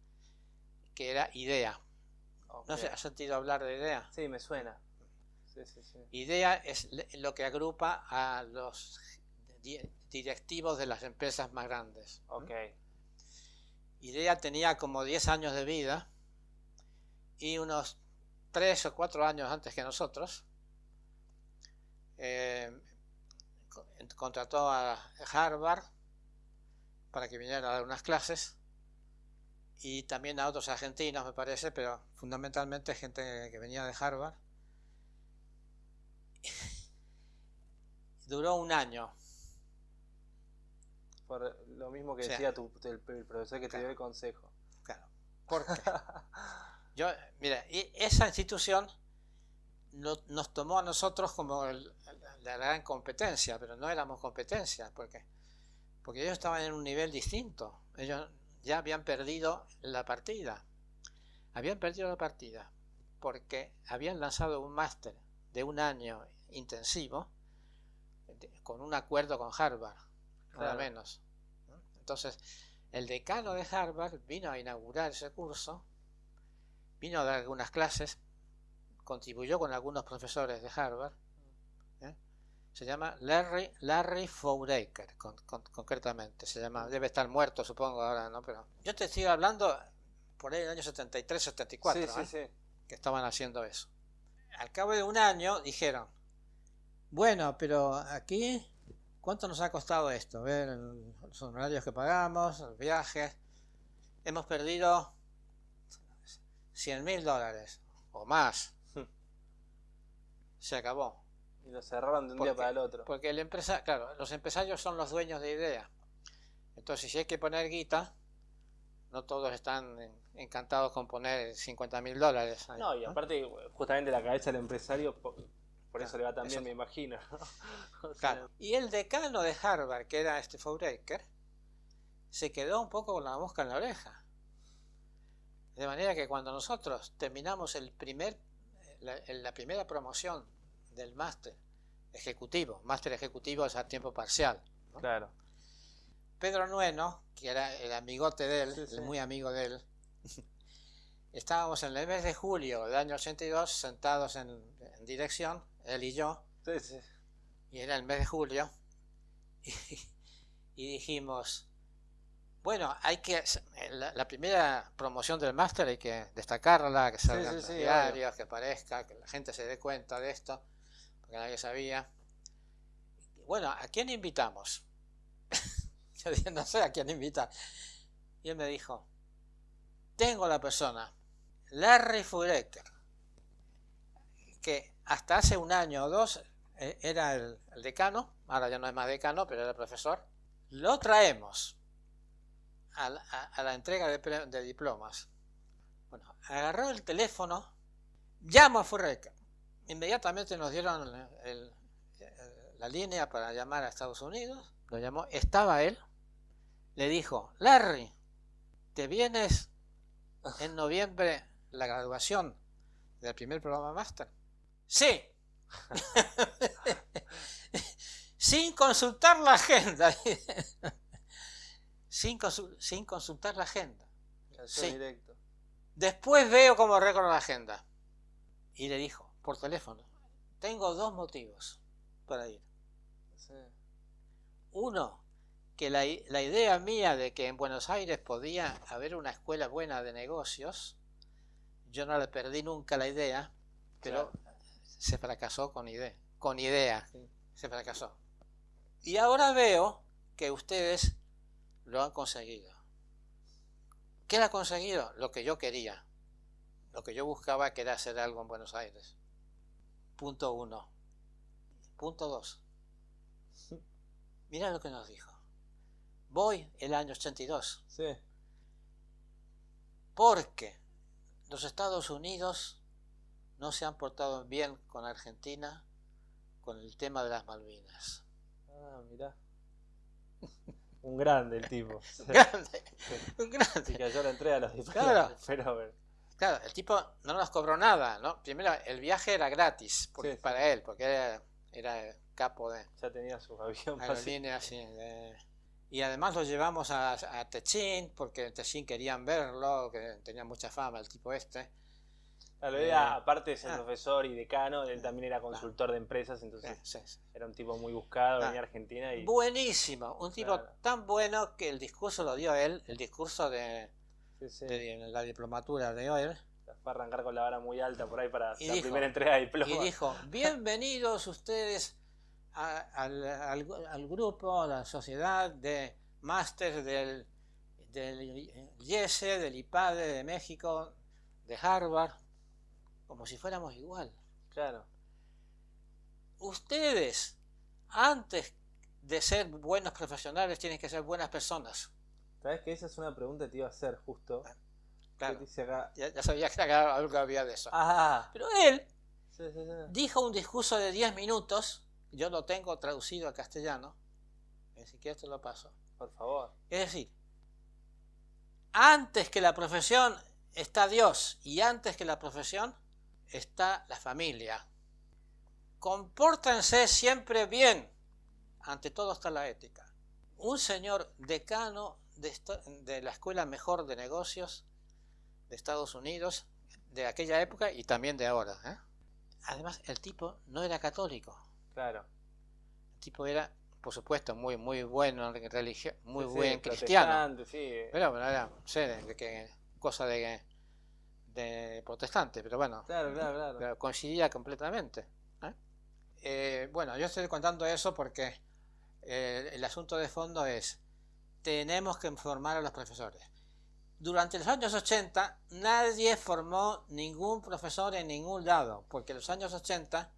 Speaker 2: que era IDEA. ¿No sé, has sentido hablar de IDEA?
Speaker 3: Sí, me suena. Sí, sí, sí.
Speaker 2: IDEA es lo que agrupa a los di- directivos de las empresas más grandes.
Speaker 3: Ok.
Speaker 2: IDEA tenía como 10 años de vida y unos 3 o 4 años antes que nosotros eh, co- contrató a Harvard para que viniera a dar unas clases y también a otros argentinos me parece, pero fundamentalmente gente que venía de Harvard. Duró un año.
Speaker 3: Por lo mismo que
Speaker 2: O sea,
Speaker 3: decía tu, el, el profesor que te dio el consejo.
Speaker 2: Claro. ¿Por qué? Yo, mira, esa institución no- nos tomó a nosotros como el- la gran competencia, pero no éramos competencia, porque porque ellos estaban en un nivel distinto. Ellos ya habían perdido la partida. Habían perdido la partida porque habían lanzado un máster de un año intensivo de- con un acuerdo con Harvard, nada
Speaker 3: Claro.
Speaker 2: menos. ¿no? Entonces, el decano de Harvard vino a inaugurar ese curso, vino a dar algunas clases, contribuyó con algunos profesores de Harvard. ¿eh? Se llama Larry, Larry Fouraker, con- con- concretamente. Se llama, debe estar muerto, supongo, ahora, ¿no? Pero yo te estoy hablando por ahí del año 73, 74,
Speaker 3: sí, sí,
Speaker 2: ¿eh?
Speaker 3: sí.
Speaker 2: que estaban haciendo eso. Al cabo de un año dijeron, bueno, pero aquí, ¿cuánto nos ha costado esto? Ver los honorarios que pagamos, los viajes. Hemos perdido 100 mil dólares o más. Se acabó.
Speaker 3: Y lo cerraron de un
Speaker 2: ¿Por
Speaker 3: día para el otro.
Speaker 2: Porque el empresa, claro, los empresarios son los dueños de idea. Entonces, si hay que poner guita, no todos están en- encantados con poner 50 mil dólares. ahí,
Speaker 3: No, y aparte, justamente la cabeza del empresario po- Por eso
Speaker 2: Claro,
Speaker 3: le va tan bien, me imagino. O sea,
Speaker 2: Claro. Y el decano de Harvard, que era este Fouraker, se quedó un poco con la mosca en la oreja. De manera que cuando nosotros terminamos el primer, la, la primera promoción del máster ejecutivo, máster ejecutivo es a tiempo parcial,
Speaker 3: Claro.
Speaker 2: Pedro Nueno, que era el amigote de él,
Speaker 3: Sí, sí.
Speaker 2: el muy amigo de él, estábamos en el mes de julio del año 82 sentados en, en dirección, él y yo,
Speaker 3: Sí,
Speaker 2: y era el mes de julio, y, y dijimos, bueno, hay que, la, la primera promoción del máster hay que destacarla, que salga
Speaker 3: sí,
Speaker 2: los
Speaker 3: sí,
Speaker 2: que aparezca, que la gente se dé cuenta de esto, porque nadie sabía. Bueno, ¿a quién invitamos? Yo no sé a quién invitar. Y él me dijo, tengo la persona, Larry Fureker, que hasta hace un año o dos eh, era el, decano, ahora ya no es más decano, pero era profesor. Lo traemos a la, entrega de, diplomas. Bueno, agarró el teléfono, llamo a Fureker. Inmediatamente nos dieron la línea para llamar a Estados Unidos. Lo llamó, estaba él. Le dijo, Larry, ¿te vienes en noviembre la graduación del primer programa máster? Sí. sin consultar la agenda. sin, consul- sin consultar la agenda. Sí.
Speaker 3: directo.
Speaker 2: Después veo cómo récord la agenda. Y le dijo, por teléfono, tengo dos motivos para ir.
Speaker 3: Sí.
Speaker 2: Uno, que la, idea mía de que en Buenos Aires podía haber una escuela buena de negocios, yo no le perdí nunca la idea, pero se fracasó con idea. Con idea,
Speaker 3: Sí.
Speaker 2: se fracasó. Y ahora veo que ustedes lo han conseguido. ¿Qué han conseguido? Lo que yo quería. Lo que yo buscaba que era hacer algo en Buenos Aires. Punto uno. Punto dos. Mira lo que nos dijo. Voy el año 82
Speaker 3: Sí.
Speaker 2: porque los Estados Unidos no se han portado bien con Argentina con el tema de las Malvinas.
Speaker 3: Ah, mirá. Un grande el tipo. Se,
Speaker 2: Grande, un grande.
Speaker 3: cayó la entrega a los.
Speaker 2: Claro.
Speaker 3: Pero,
Speaker 2: Claro, el tipo no nos cobró nada, ¿no? Primero, el viaje era gratis porque-
Speaker 3: Sí, sí.
Speaker 2: para él, porque era, era el capo de
Speaker 3: ya tenía su avión fácil.
Speaker 2: aerolíneas. sí, de- Y además lo llevamos a, a Techín, porque en Techín querían verlo, que tenía mucha fama el tipo este.
Speaker 3: Claro,
Speaker 2: Eh,
Speaker 3: era, aparte de ser
Speaker 2: ah.
Speaker 3: profesor y decano, él también era consultor de empresas, entonces
Speaker 2: sí, sí.
Speaker 3: era un tipo muy buscado,
Speaker 2: Ah.
Speaker 3: venía a Argentina y...
Speaker 2: Buenísimo, un tipo
Speaker 3: Claro.
Speaker 2: tan bueno que el discurso lo dio él, el discurso de,
Speaker 3: Sí,
Speaker 2: de la diplomatura de él,
Speaker 3: Fue a arrancar con la vara muy alta por ahí para
Speaker 2: Y
Speaker 3: la
Speaker 2: dijo-
Speaker 3: primera entrega de diploma.
Speaker 2: y dijo, bienvenidos ustedes a- al, al- al grupo, a la sociedad de máster del, del IESE, del IPADE de México, de Harvard, como si fuéramos igual.
Speaker 3: Claro.
Speaker 2: Ustedes, antes de ser buenos profesionales, tienen que ser buenas personas.
Speaker 3: ¿Sabes que esa es una pregunta que te iba a hacer justo?
Speaker 2: Claro,
Speaker 3: ¿Qué dice acá?
Speaker 2: ya, ya sabía que acá algo había de eso.
Speaker 3: Ah,
Speaker 2: Pero él
Speaker 3: sí, sí, sí.
Speaker 2: dijo un discurso de 10 minutos, yo lo tengo traducido al castellano, ni siquiera te lo paso.
Speaker 3: Por favor.
Speaker 2: Es decir, antes que la profesión está Dios y antes que la profesión está la familia. Compórtense siempre bien. Ante todo está la ética. Un señor decano de la Escuela Mejor de Negocios de Estados Unidos, de aquella época y también de ahora. ¿eh? Además, el tipo no era católico.
Speaker 3: Claro.
Speaker 2: El tipo era, por supuesto, muy, muy bueno en religión, muy
Speaker 3: Sí,
Speaker 2: buen cristiano.
Speaker 3: Sí,
Speaker 2: Pero bueno, era, no sé, que, cosa de, de protestante, pero bueno,
Speaker 3: claro, claro, claro.
Speaker 2: pero coincidía completamente. ¿eh? Eh, bueno, yo estoy contando eso porque eh, el asunto de fondo es, tenemos que informar a los profesores. Durante los años 80 nadie formó ningún profesor en ningún lado, porque los años 80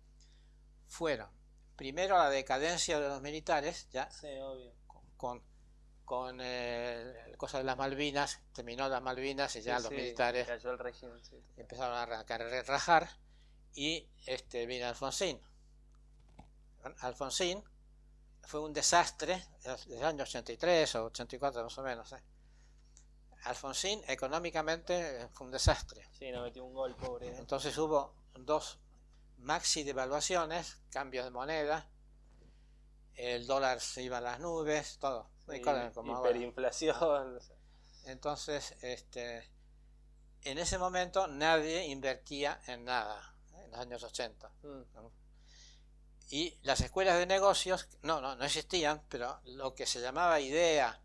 Speaker 2: fueron primero la decadencia de los militares, ya
Speaker 3: Sí, obvio.
Speaker 2: con, con eh, cosa de las Malvinas, terminó las Malvinas y ya
Speaker 3: Sí,
Speaker 2: los
Speaker 3: sí,
Speaker 2: militares
Speaker 3: Cayó el régimen, sí.
Speaker 2: empezaron a a rajar y este vino Alfonsín. Alfonsín fue un desastre desde el año 83 o 84 más o menos. ¿eh? Alfonsín económicamente fue un desastre.
Speaker 3: Sí, nos metió un gol, pobre. ¿eh?
Speaker 2: Entonces hubo dos maxi devaluaciones, cambios de moneda, el dólar se iba a las nubes, todo.
Speaker 3: Sí,
Speaker 2: como ahora.
Speaker 3: hiperinflación.
Speaker 2: Entonces, este, en ese momento nadie invertía en nada, en los años 80.
Speaker 3: Mm,
Speaker 2: Y las escuelas de negocios, no, no, no existían, pero lo que se llamaba IDEA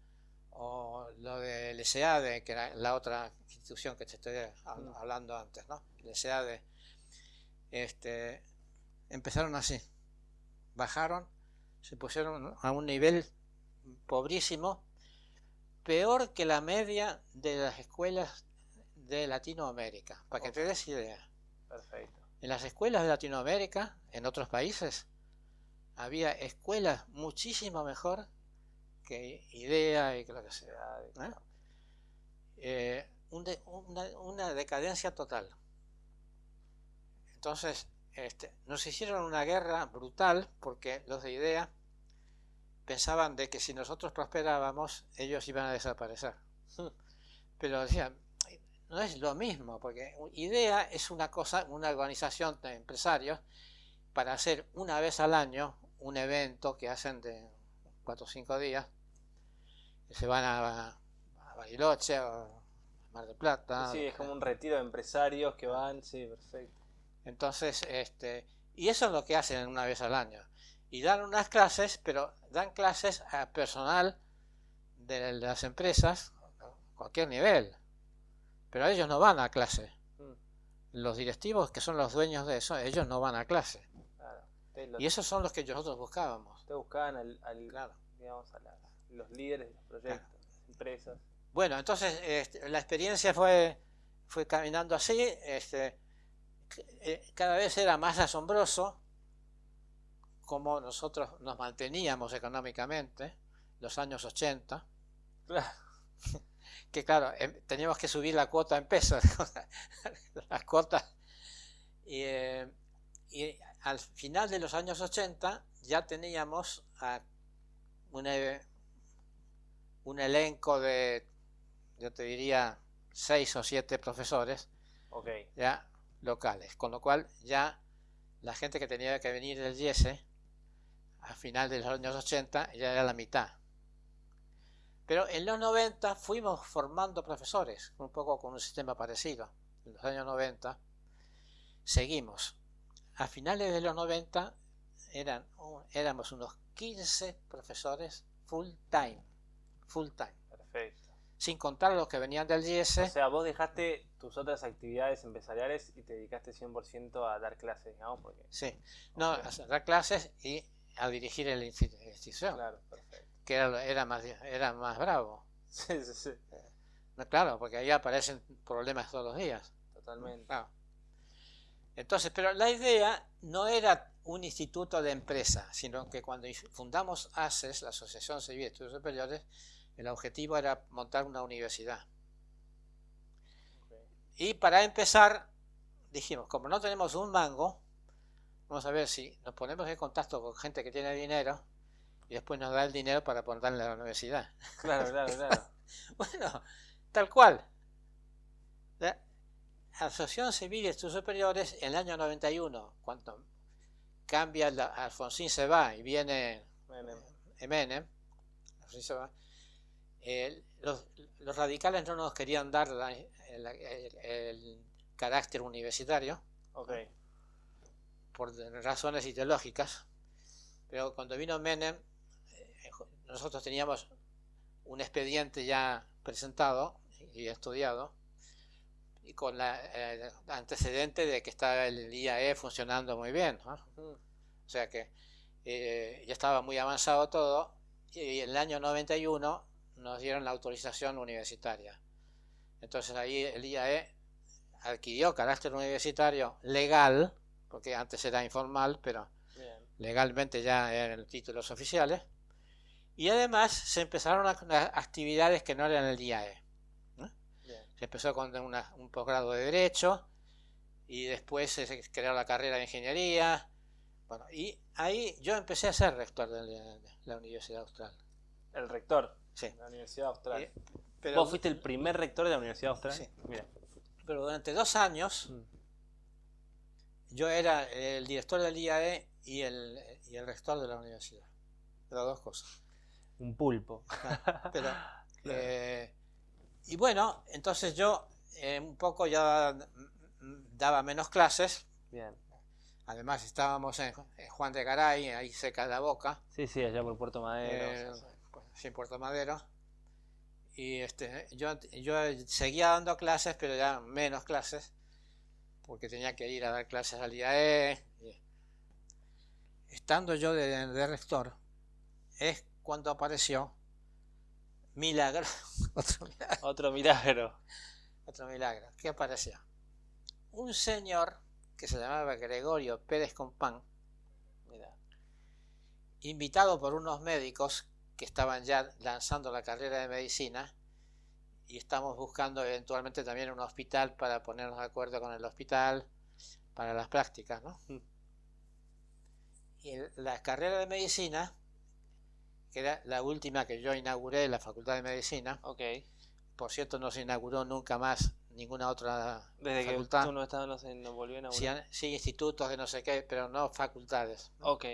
Speaker 2: o lo del SEADE, que era la otra institución que te estoy
Speaker 3: Mm.
Speaker 2: hablando antes, ¿no? El SEADE, este, empezaron así, bajaron, se pusieron a un nivel pobrísimo, peor que la media de las escuelas de Latinoamérica, para que te des idea.
Speaker 3: Perfecto.
Speaker 2: En las escuelas de Latinoamérica, en otros países, había escuelas muchísimo mejor que IDEA y que lo que sea. ¿eh? Eh, un de- una, una decadencia total. Entonces, este, nos hicieron una guerra brutal porque los de IDEA pensaban de que si nosotros prosperábamos, ellos iban a desaparecer. Pero decían, no es lo mismo, porque IDEA es una cosa, una organización de empresarios para hacer una vez al año un evento que hacen de cuatro o cinco días, que se van a, a Bariloche o a Mar del Plata.
Speaker 3: sí, es como un retiro de empresarios que van, sí, perfecto.
Speaker 2: Entonces, este, y eso es lo que hacen una vez al año. Y dan unas clases, pero dan clases a personal de las empresas, cualquier nivel. Pero ellos no van a clase.
Speaker 3: Mm,
Speaker 2: Los directivos, que son los dueños de eso, ellos no van a clase.
Speaker 3: claro.
Speaker 2: Y esos son los que nosotros buscábamos.
Speaker 3: ustedes buscaban al, al-
Speaker 2: Claro.
Speaker 3: digamos, a la- los líderes de los proyectos, las empresas.
Speaker 2: Bueno, entonces este, la experiencia fue, fue caminando así. Este, cada vez era más asombroso cómo nosotros nos manteníamos económicamente, los años 80,
Speaker 3: Claro.
Speaker 2: que claro, em- teníamos que subir la cuota en pesos, las cuotas. Y, eh, y al final de los años 80 ya teníamos a una- un elenco de, yo te diría, seis o siete profesores ya locales, con lo cual ya la gente que tenía que venir del IESE a final de los años 80 ya era la mitad. Pero en los 90 fuimos formando profesores, un poco con un sistema parecido. En los años 90 seguimos. A finales de los 90 eran, un- éramos unos 15 profesores full time, full time,
Speaker 3: Perfecto.
Speaker 2: Sin contar los que venían del
Speaker 3: O
Speaker 2: IESE.
Speaker 3: sea, vos dejaste tus otras actividades empresariales y te dedicaste 100% a dar clases, digamos, porque...
Speaker 2: Sí, no, a dar clases y a dirigir la institución,
Speaker 3: Claro, perfecto.
Speaker 2: que era, era, más, era más bravo.
Speaker 3: Sí, sí, sí,
Speaker 2: No, claro, porque ahí aparecen problemas todos los días.
Speaker 3: totalmente.
Speaker 2: Claro. Entonces, pero la idea no era un instituto de empresa, sino que cuando fundamos ACES, la Asociación Civil de Estudios Superiores, el objetivo era montar una universidad. Y para empezar, dijimos, como no tenemos un mango, vamos a ver si nos ponemos en contacto con gente que tiene dinero y después nos da el dinero para ponerle a la universidad.
Speaker 3: Claro, claro, claro.
Speaker 2: Bueno, tal cual. La Asociación Civil de Estudios Superiores en el año 91, cuando cambia, la, Alfonsín se va y viene Menem, Alfonsín se va, eh, los, los radicales no nos querían dar la- el, el- el carácter universitario por razones ideológicas, pero cuando vino Menem, eh, nosotros teníamos un expediente ya presentado y estudiado, y con la eh, antecedente de que estaba el IAE funcionando muy bien, ¿no? O sea que eh, ya estaba muy avanzado todo, y en el año 91 nos dieron la autorización universitaria. Entonces ahí el IAE adquirió carácter universitario legal, porque antes era informal, pero
Speaker 3: Bien.
Speaker 2: legalmente ya eran títulos oficiales, y además se empezaron a, a actividades que no eran el IAE. Se empezó con una- un posgrado de Derecho, y después se creó la carrera de Ingeniería, Bueno, y ahí yo empecé a ser rector de la, de la Universidad Austral.
Speaker 3: El rector
Speaker 2: Sí.
Speaker 3: de la Universidad Austral.
Speaker 2: Eh, Pero,
Speaker 3: ¿Vos fuiste el primer rector de la Universidad Austral?
Speaker 2: Sí.
Speaker 3: Mira.
Speaker 2: pero durante dos años
Speaker 3: Mm.
Speaker 2: yo era el director del IAE y el, y el rector de la universidad. Las dos cosas.
Speaker 3: Un pulpo.
Speaker 2: Pero, eh, y bueno, entonces yo eh, un poco ya daba menos clases.
Speaker 3: Bien.
Speaker 2: Además estábamos en, en Juan de Garay, ahí cerca de la boca,
Speaker 3: Sí, sí, allá por Puerto Madero.
Speaker 2: eh,
Speaker 3: sí, sí.
Speaker 2: Sin Puerto Madero. Y este, yo, yo seguía dando clases, pero ya menos clases, porque tenía que ir a dar clases al IAE. Estando yo de, de rector, es cuando apareció Milagro, otro milagro,
Speaker 3: Otro milagro.
Speaker 2: otro milagro. ¿Qué apareció? Un señor que se llamaba Gregorio Pérez Compán,
Speaker 3: Mira.
Speaker 2: invitado por unos médicos que estaban ya lanzando la carrera de medicina y estamos buscando eventualmente también un hospital para ponernos de acuerdo con el hospital para las prácticas, ¿no?
Speaker 3: Mm.
Speaker 2: Y la carrera de medicina, que era la última que yo inauguré en la Facultad de Medicina,
Speaker 3: Ok.
Speaker 2: por cierto no se inauguró nunca más ninguna otra
Speaker 3: Desde que
Speaker 2: facultad,
Speaker 3: tú no estabas, no se volvió a inaugurar.
Speaker 2: sí, institutos de no sé qué, pero no facultades. ¿no?
Speaker 3: Ok.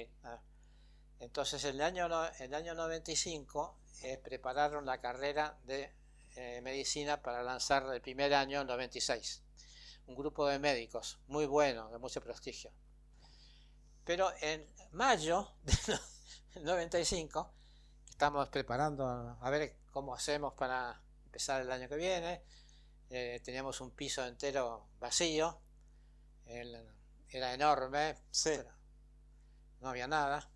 Speaker 2: Entonces, en el año, no- el año 95 eh, prepararon la carrera de eh, medicina para lanzar el primer año, el 96. Un grupo de médicos muy bueno, de mucho prestigio. Pero en mayo del 95, estamos preparando a ver cómo hacemos para empezar el año que viene. Eh, teníamos un piso entero vacío, el- era enorme,
Speaker 3: Sí.
Speaker 2: no había nada.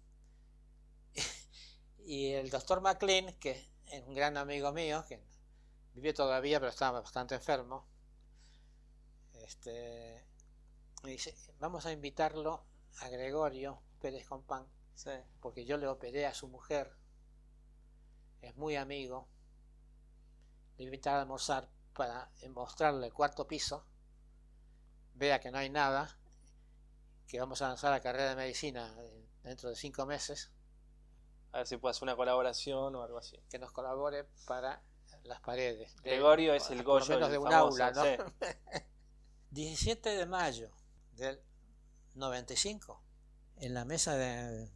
Speaker 2: Y el doctor McLean, que es un gran amigo mío, que vive todavía, pero estaba bastante enfermo, este, me dice, vamos a invitarlo a Gregorio Pérez Compán,
Speaker 3: Sí.
Speaker 2: porque yo le operé a su mujer, es muy amigo, le invitar a almorzar para mostrarle el cuarto piso, vea que no hay nada, que vamos a lanzar la carrera de medicina dentro de cinco meses,
Speaker 3: A ver si puedo hacer una colaboración o algo así.
Speaker 2: que nos colabore para las paredes. de-
Speaker 3: Gregorio es el Goyo
Speaker 2: menos de un
Speaker 3: famoso,
Speaker 2: aula, ¿no?
Speaker 3: sí.
Speaker 2: 17 de mayo del 95, en la mesa de...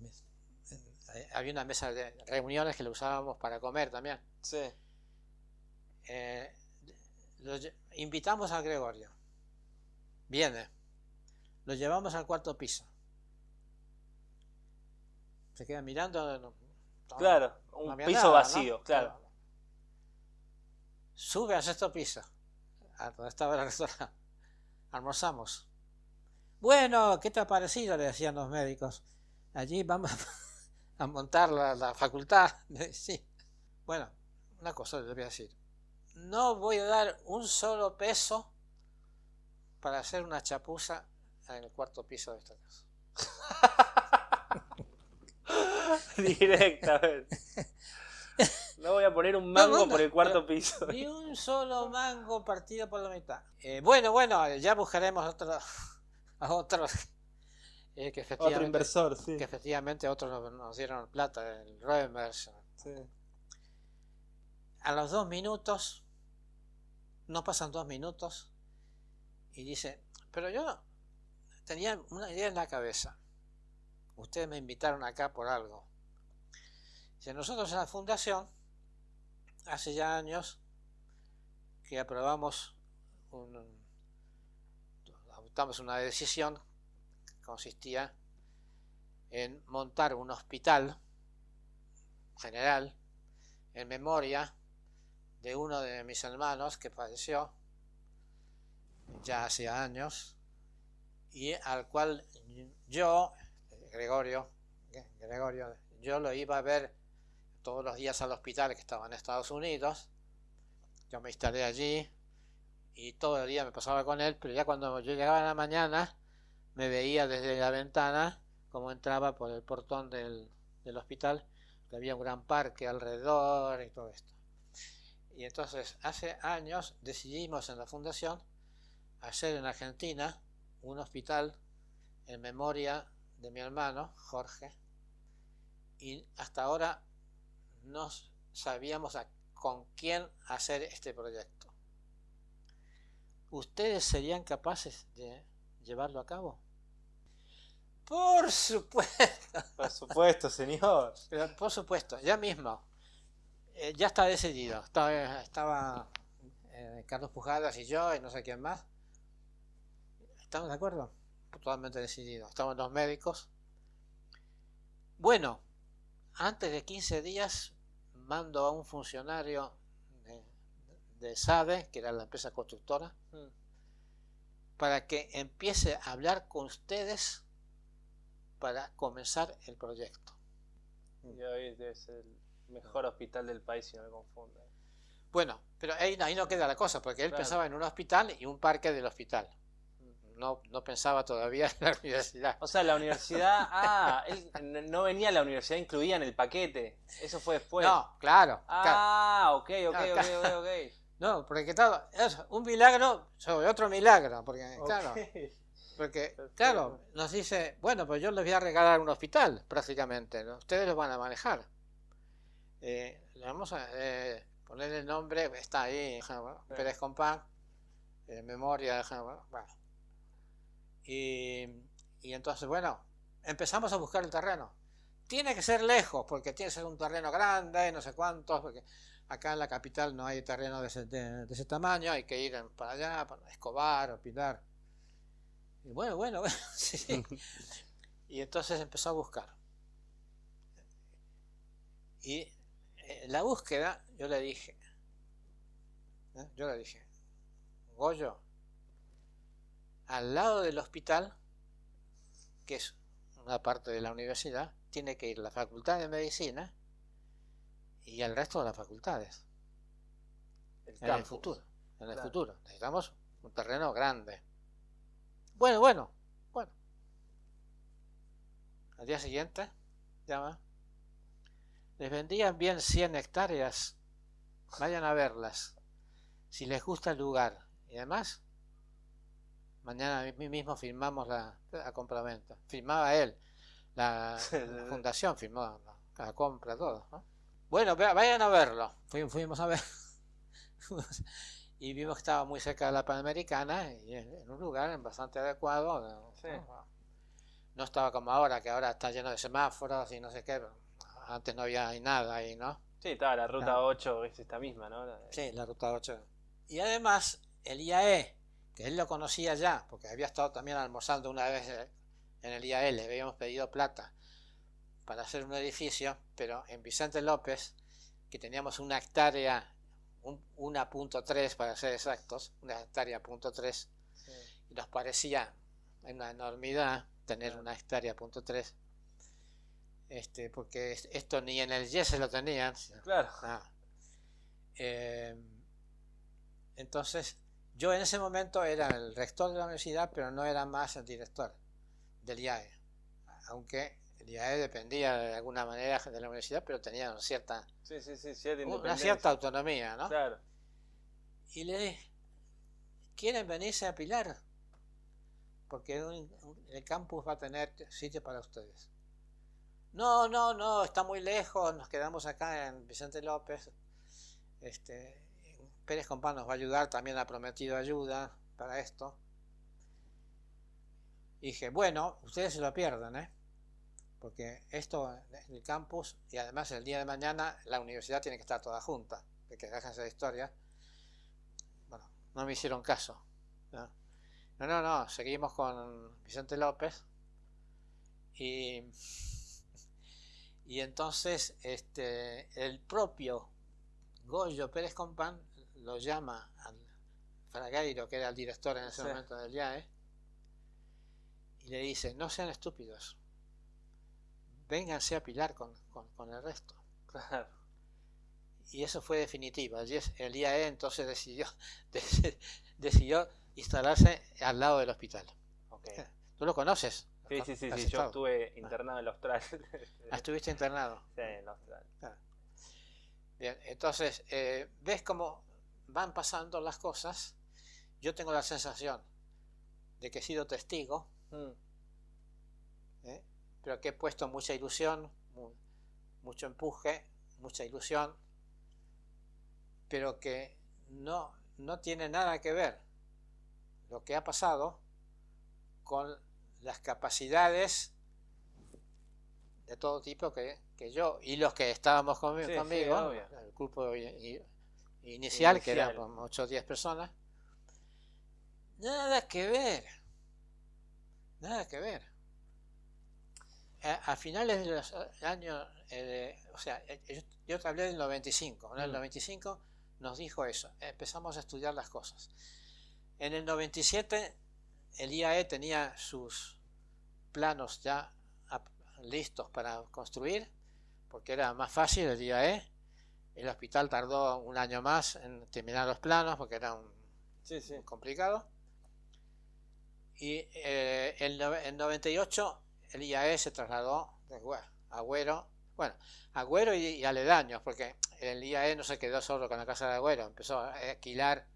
Speaker 2: Había una mesa de reuniones que lo usábamos para comer también.
Speaker 3: Sí.
Speaker 2: Eh, lo invitamos a Gregorio. Viene. Lo llevamos al cuarto piso. Se queda mirando.
Speaker 3: Claro, un piso
Speaker 2: nada, ¿no?
Speaker 3: vacío, claro.
Speaker 2: Sube al sexto piso. A donde estaba el restaurante. Almorzamos. Bueno, ¿qué te ha parecido? Le decían los médicos. Allí vamos a montar la, la facultad. Sí. Bueno, una cosa les voy a decir. No voy a dar un solo peso para hacer una chapuza en el cuarto piso de esta casa.
Speaker 3: Directamente. No voy a poner un mango
Speaker 2: No, no,
Speaker 3: por el cuarto piso.
Speaker 2: Ni un solo mango partido por la mitad. Eh, bueno, bueno, ya buscaremos otro, a otros eh, que
Speaker 3: Otro
Speaker 2: efectivamente,
Speaker 3: inversor, sí.
Speaker 2: que efectivamente otros nos, nos dieron plata, el Reimers.
Speaker 3: Sí.
Speaker 2: A los dos minutos, no pasan dos minutos, y dice, pero yo tenía una idea en la cabeza. Ustedes me invitaron acá por algo. Nosotros en la fundación, hace ya años, que aprobamos un, adoptamos una decisión que consistía en montar un hospital general en memoria de uno de mis hermanos que falleció ya hace años y al cual yo, Gregorio, Gregorio, yo lo iba a ver todos los días al hospital que estaba en Estados Unidos. Yo me instalé allí y todo el día me pasaba con él, pero ya cuando yo llegaba en la mañana me veía desde la ventana como entraba por el portón del, hospital, había un gran parque alrededor y todo esto. Y entonces hace años decidimos en la fundación hacer en Argentina un hospital en memoria de mi hermano, Jorge, y hasta ahora no sabíamos con quién hacer este proyecto. ¿Ustedes serían capaces de llevarlo a cabo? Por supuesto.
Speaker 3: Por supuesto, señor.
Speaker 2: por supuesto, ya mismo. Eh, ya está decidido. Estaba, estaba eh, Carlos Pujadas y yo y no sé quién más. ¿Estamos de acuerdo? Totalmente decidido. Estaban los médicos. Bueno, antes de 15 días mando a un funcionario de, de SADE, que era la empresa constructora, mm. para que empiece a hablar con ustedes para comenzar el proyecto.
Speaker 3: Y hoy es el mejor hospital del país, si no me confundo.
Speaker 2: Bueno, pero ahí, ahí no queda la cosa, porque él pensaba en un hospital y un parque del hospital no, no pensaba todavía en la universidad.
Speaker 3: O sea, la universidad, ah, él no venía a la universidad incluida en el paquete. Eso fue después.
Speaker 2: No, claro.
Speaker 3: Ah, ok, ok, ok, ok,
Speaker 2: No, porque claro, es un milagro sobre otro milagro, porque claro. Porque, claro, nos dice, bueno, pues yo les voy a regalar un hospital, prácticamente, ustedes lo van a manejar. Eh, le vamos a eh, poner el nombre, está ahí, Pérez Compán, en memoria, bueno, y, entonces, bueno, empezamos a buscar el terreno. Tiene que ser lejos, porque tiene que ser un terreno grande, no sé cuántos, porque acá en la capital no hay terreno de ese, tamaño, hay que ir para allá, para Escobar o Pilar. Y bueno, bueno, bueno Y entonces empezó a buscar. Y en la búsqueda yo le dije, ¿eh? yo le dije, Goyo, al lado del hospital, que es una parte de la universidad, tiene que ir la facultad de medicina y el resto de las facultades. en el futuro. En el futuro. Necesitamos un terreno grande. Bueno, bueno, bueno. Al día siguiente, llama. Les vendían bien 100 hectáreas. Vayan a verlas. Si les gusta el lugar. Y además, Mañana mismo firmamos la, la compraventa. Firmaba él. La, fundación firmó la, compra, todo. Bueno, vayan a verlo. Fuimos, a ver. y vimos que estaba muy cerca de la Panamericana y en un lugar bastante adecuado. No estaba como ahora, que ahora está lleno de semáforos y no sé qué. Antes no había nada ahí, ¿no?
Speaker 3: Sí, estaba la ruta 8, es esta misma, ¿no?
Speaker 2: Sí, la ruta 8. Y además, el IAE, que él lo conocía ya, porque había estado también almorzando una vez en el IAL, le habíamos pedido plata para hacer un edificio, pero en Vicente López, que teníamos una hectárea, un, 1.3 para ser exactos, una hectárea punto 3, y nos parecía una enormidad tener una hectárea punto 3, este, porque esto ni en el YES se lo tenían.
Speaker 3: Claro.
Speaker 2: Eh, entonces, yo en ese momento era el rector de la universidad, pero no era más el director del IAE. Aunque el IAE dependía de alguna manera de la universidad, pero tenía cierta, una cierta autonomía, ¿no?
Speaker 3: Claro.
Speaker 2: Y le dije, ¿quieren venirse a Pilar? Porque el campus va a tener sitio para ustedes. No, no, no, está muy lejos, nos quedamos acá en Vicente López. Este, Pérez Compán nos va a ayudar, también ha prometido ayuda para esto. Dije, bueno, ustedes se lo pierden, ¿eh? Porque esto, el campus, y además el día de mañana la universidad tiene que estar toda junta, de que dejan esa historia. Bueno, no me hicieron caso. ¿no? no, no, seguimos con Vicente López. Y, y entonces este, el propio Goyo Pérez Compán lo llama al Fragairo, que era el director en ese momento del IAE, y le dice, no sean estúpidos, vénganse a pilar con, el resto. Y eso fue definitivo. El IAE entonces decidió, decidió instalarse al lado del hospital. ¿Tú lo conoces?
Speaker 3: Sí, sí, sí, sí. yo estuve ah. internado en el Austral.
Speaker 2: Ah, ¿Estuviste internado?
Speaker 3: Sí, en el Austral.
Speaker 2: Ah. Bien, entonces, eh, ¿ves cómo van pasando las cosas, yo tengo la sensación de que he sido testigo mm. ¿eh? pero que he puesto mucha ilusión, mucho empuje, mucha ilusión, pero que no, no tiene nada que ver lo que ha pasado con las capacidades de todo tipo que, yo y los que estábamos conmigo, el grupo inicial, que eran 8 o 10 personas, nada que ver, nada que ver. A, finales de los años, eh, o sea, eh, yo, te hablé del 95, en el 95 mm. nos dijo eso, empezamos a estudiar las cosas. En el 97 el IAE tenía sus planos ya listos para construir, porque era más fácil el IAE. El hospital tardó un año más en terminar los planos porque era un, complicado. Y eh, en 98 el IAE se trasladó de Agüero, bueno, Agüero y, aledaños, porque el IAE no se quedó solo con la casa de Agüero, empezó a alquilar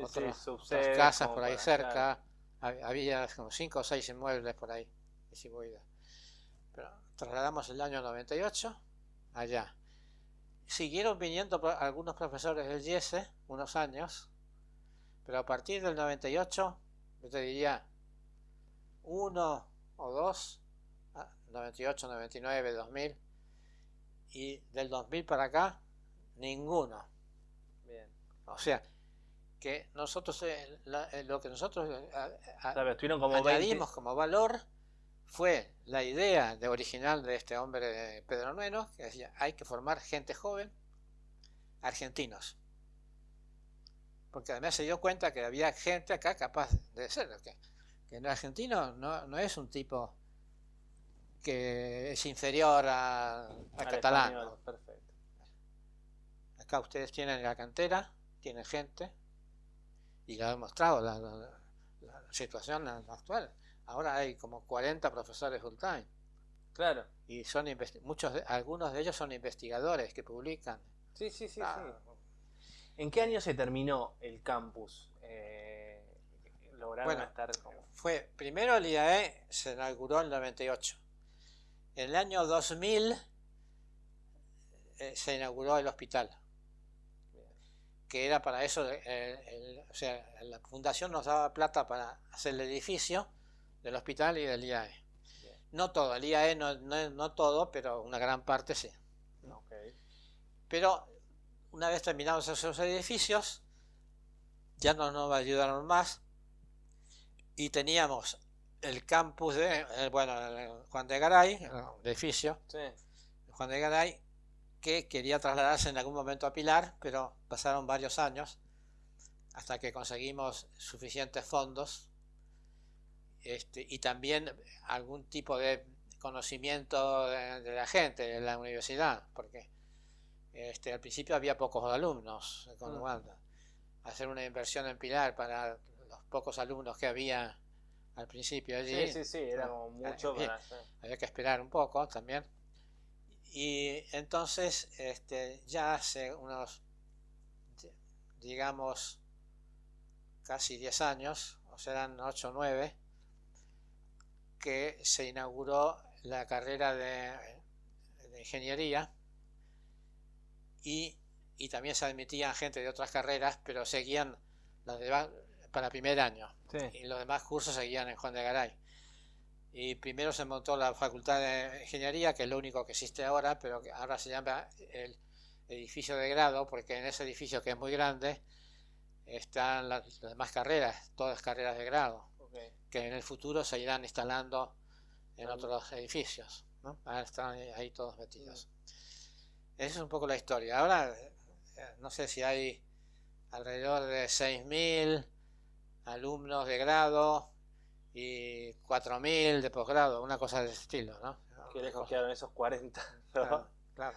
Speaker 2: otras casas por ahí cerca, había como 5 o 6 inmuebles por ahí, Pero trasladamos el año 98 allá. Siguieron viniendo algunos profesores del IESE unos años, pero a partir del 98, yo te diría, uno o dos, 98, 99, 2000, y del 2000 para acá, ninguno. Bien. O sea, que nosotros, eh, eh, lo que nosotros eh, como añadimos como valor fue la idea de original de este hombre Pedro Nueno, que decía, hay que formar gente joven, argentinos. Porque además se dio cuenta que había gente acá capaz de ser, que, que el argentino no, no, es un tipo que es inferior a, a catalán. Perfecto. Acá ustedes tienen la cantera, tienen gente, y lo ha demostrado la, la situación actual Ahora hay como 40 profesores full time.
Speaker 3: Claro.
Speaker 2: Y son muchos algunos de ellos son investigadores que publican.
Speaker 3: Sí, sí, sí, ¿En qué año se terminó el campus? Eh,
Speaker 2: lograron estar Fue, primero el IAE se inauguró en el 98. En el año 2000 eh, se inauguró el hospital. Que era para eso, o sea, la fundación nos daba plata para hacer el edificio del hospital y del IAE. No todo, el IAE no, no, todo, pero una gran parte sí. Pero una vez terminados esos edificios, ya no nos ayudaron más. Y teníamos el campus de, eh, bueno, Juan de Garay, el edificio, Juan de Garay, que quería trasladarse en algún momento a Pilar, pero pasaron varios años hasta que conseguimos suficientes fondos este, y también algún tipo de conocimiento de, la gente de la universidad, porque este, al principio había pocos alumnos con mm. Hacer una inversión en Pilar para los pocos alumnos que había al principio allí.
Speaker 3: Sí, sí, sí, era mucho.
Speaker 2: Había que esperar un poco también. Y entonces, este, ya hace unos, digamos, casi 10 años, o serán 8 o 9, que se inauguró la carrera de, ingeniería y, también se admitían gente de otras carreras, pero seguían las de, para primer año. Y los demás cursos seguían en Juan de Garay. Y primero se montó la Facultad de Ingeniería, que es lo único que existe ahora, pero que ahora se llama el edificio de grado, porque en ese edificio que es muy grande están las demás carreras, todas carreras de grado que en el futuro se irán instalando en otros edificios. ¿no? están ahí todos metidos. Esa es un poco la historia. Ahora, eh, no sé si hay alrededor de 6.000 alumnos de grado y 4.000 de posgrado, una cosa de ese estilo, ¿no?
Speaker 3: Qué lejos quedaron esos 40. Claro,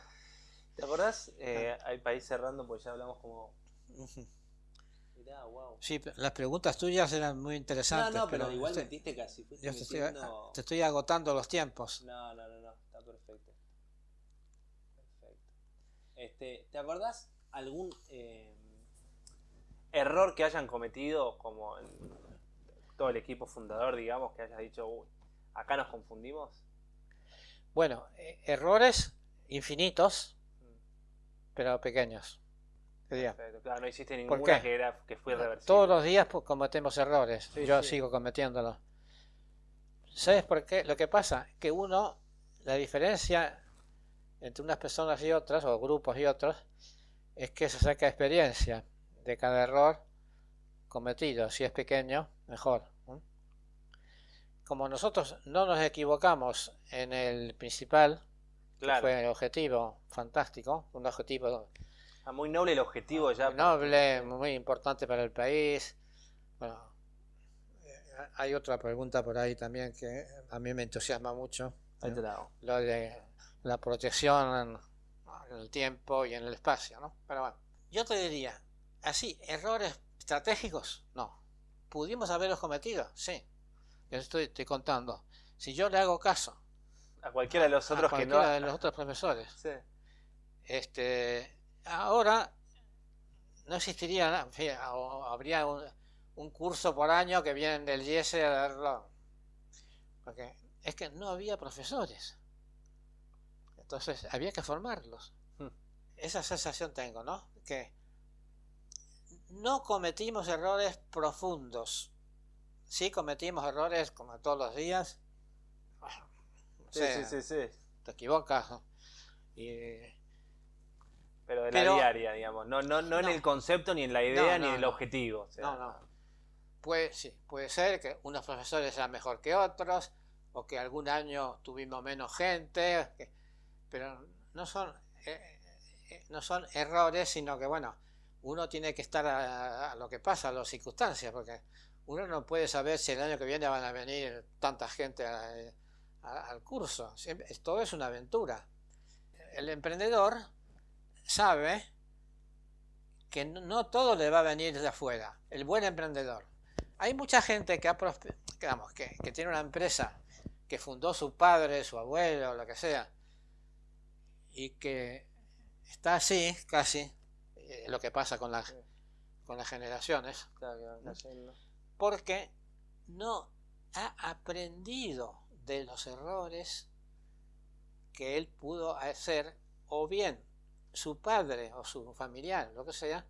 Speaker 3: ¿Te acordás? Eh, hay país cerrando, porque ya hablamos como
Speaker 2: Sí, las preguntas tuyas eran muy interesantes.
Speaker 3: No, no, pero, igual metiste casi.
Speaker 2: te, estoy, agotando los tiempos.
Speaker 3: No, no, no, no, está perfecto. Perfecto. Este, ¿Te acordás algún eh, error que hayan cometido como todo el equipo fundador, digamos, que hayas dicho, acá nos confundimos?
Speaker 2: Bueno, eh, errores infinitos, pero pequeños. ¿Qué diga?
Speaker 3: Perfecto. Claro, no hiciste
Speaker 2: ¿Por
Speaker 3: ninguna que, era, que fue irreversible.
Speaker 2: Todos los días pues, cometemos errores.
Speaker 3: Sí,
Speaker 2: Yo
Speaker 3: sí.
Speaker 2: sigo cometiéndolos. ¿Sabes por qué? Lo que pasa que uno, la diferencia entre unas personas y otras, o grupos y otros, es que se saca experiencia de cada error cometido. Si es pequeño, mejor. Como nosotros no nos equivocamos en el principal, que fue el objetivo fantástico, un objetivo
Speaker 3: Ah, muy noble el objetivo ya.
Speaker 2: muy noble, muy importante para el país. Bueno, eh, hay otra pregunta por ahí también que a mí me entusiasma mucho,
Speaker 3: Ahí te la hago.
Speaker 2: lo de la protección en, el tiempo y en el espacio, ¿no? Pero bueno, yo te diría, así, errores estratégicos, no. ¿Pudimos haberlos cometido? Sí. Yo estoy, estoy contando. Si yo le hago caso
Speaker 3: A cualquiera de los
Speaker 2: a
Speaker 3: otros que no.
Speaker 2: cualquiera de los otros profesores,
Speaker 3: Sí.
Speaker 2: este, ahora no existiría, nada, en fin, o habría un, un curso por año que vienen del IES a darlo. Porque es que no había profesores. Entonces había que formarlos.
Speaker 3: Hmm.
Speaker 2: Esa sensación tengo, ¿no? Que no cometimos errores profundos. Sí cometimos errores como todos los días. Bueno,
Speaker 3: Sí, sí, sí, sí.
Speaker 2: te equivocas. ¿no? Y
Speaker 3: Pero de
Speaker 2: Pero-
Speaker 3: la diaria, digamos. No, no, no en el concepto, ni en la idea,
Speaker 2: No,
Speaker 3: ni en el objetivo. o sea,
Speaker 2: No, no. Puede, sí, puede ser que unos profesores sean mejor que otros, o que algún año tuvimos menos gente, que- pero no son, eh, eh, no son errores, sino que, bueno, uno tiene que estar a, a lo que pasa, a las circunstancias, porque uno no puede saber si el año que viene van a venir tanta gente a- a- al curso. Siempre- todo es una aventura. El emprendedor sabe que no, todo le va a venir de afuera, el buen emprendedor. Hay mucha gente que, ha que, tiene una empresa que fundó su padre, su abuelo, lo que sea, y que está así, casi, eh, lo que pasa con las, con las generaciones,
Speaker 3: Claro,
Speaker 2: porque no ha aprendido de los errores que él pudo hacer, o bien su padre o su familiar, lo que sea,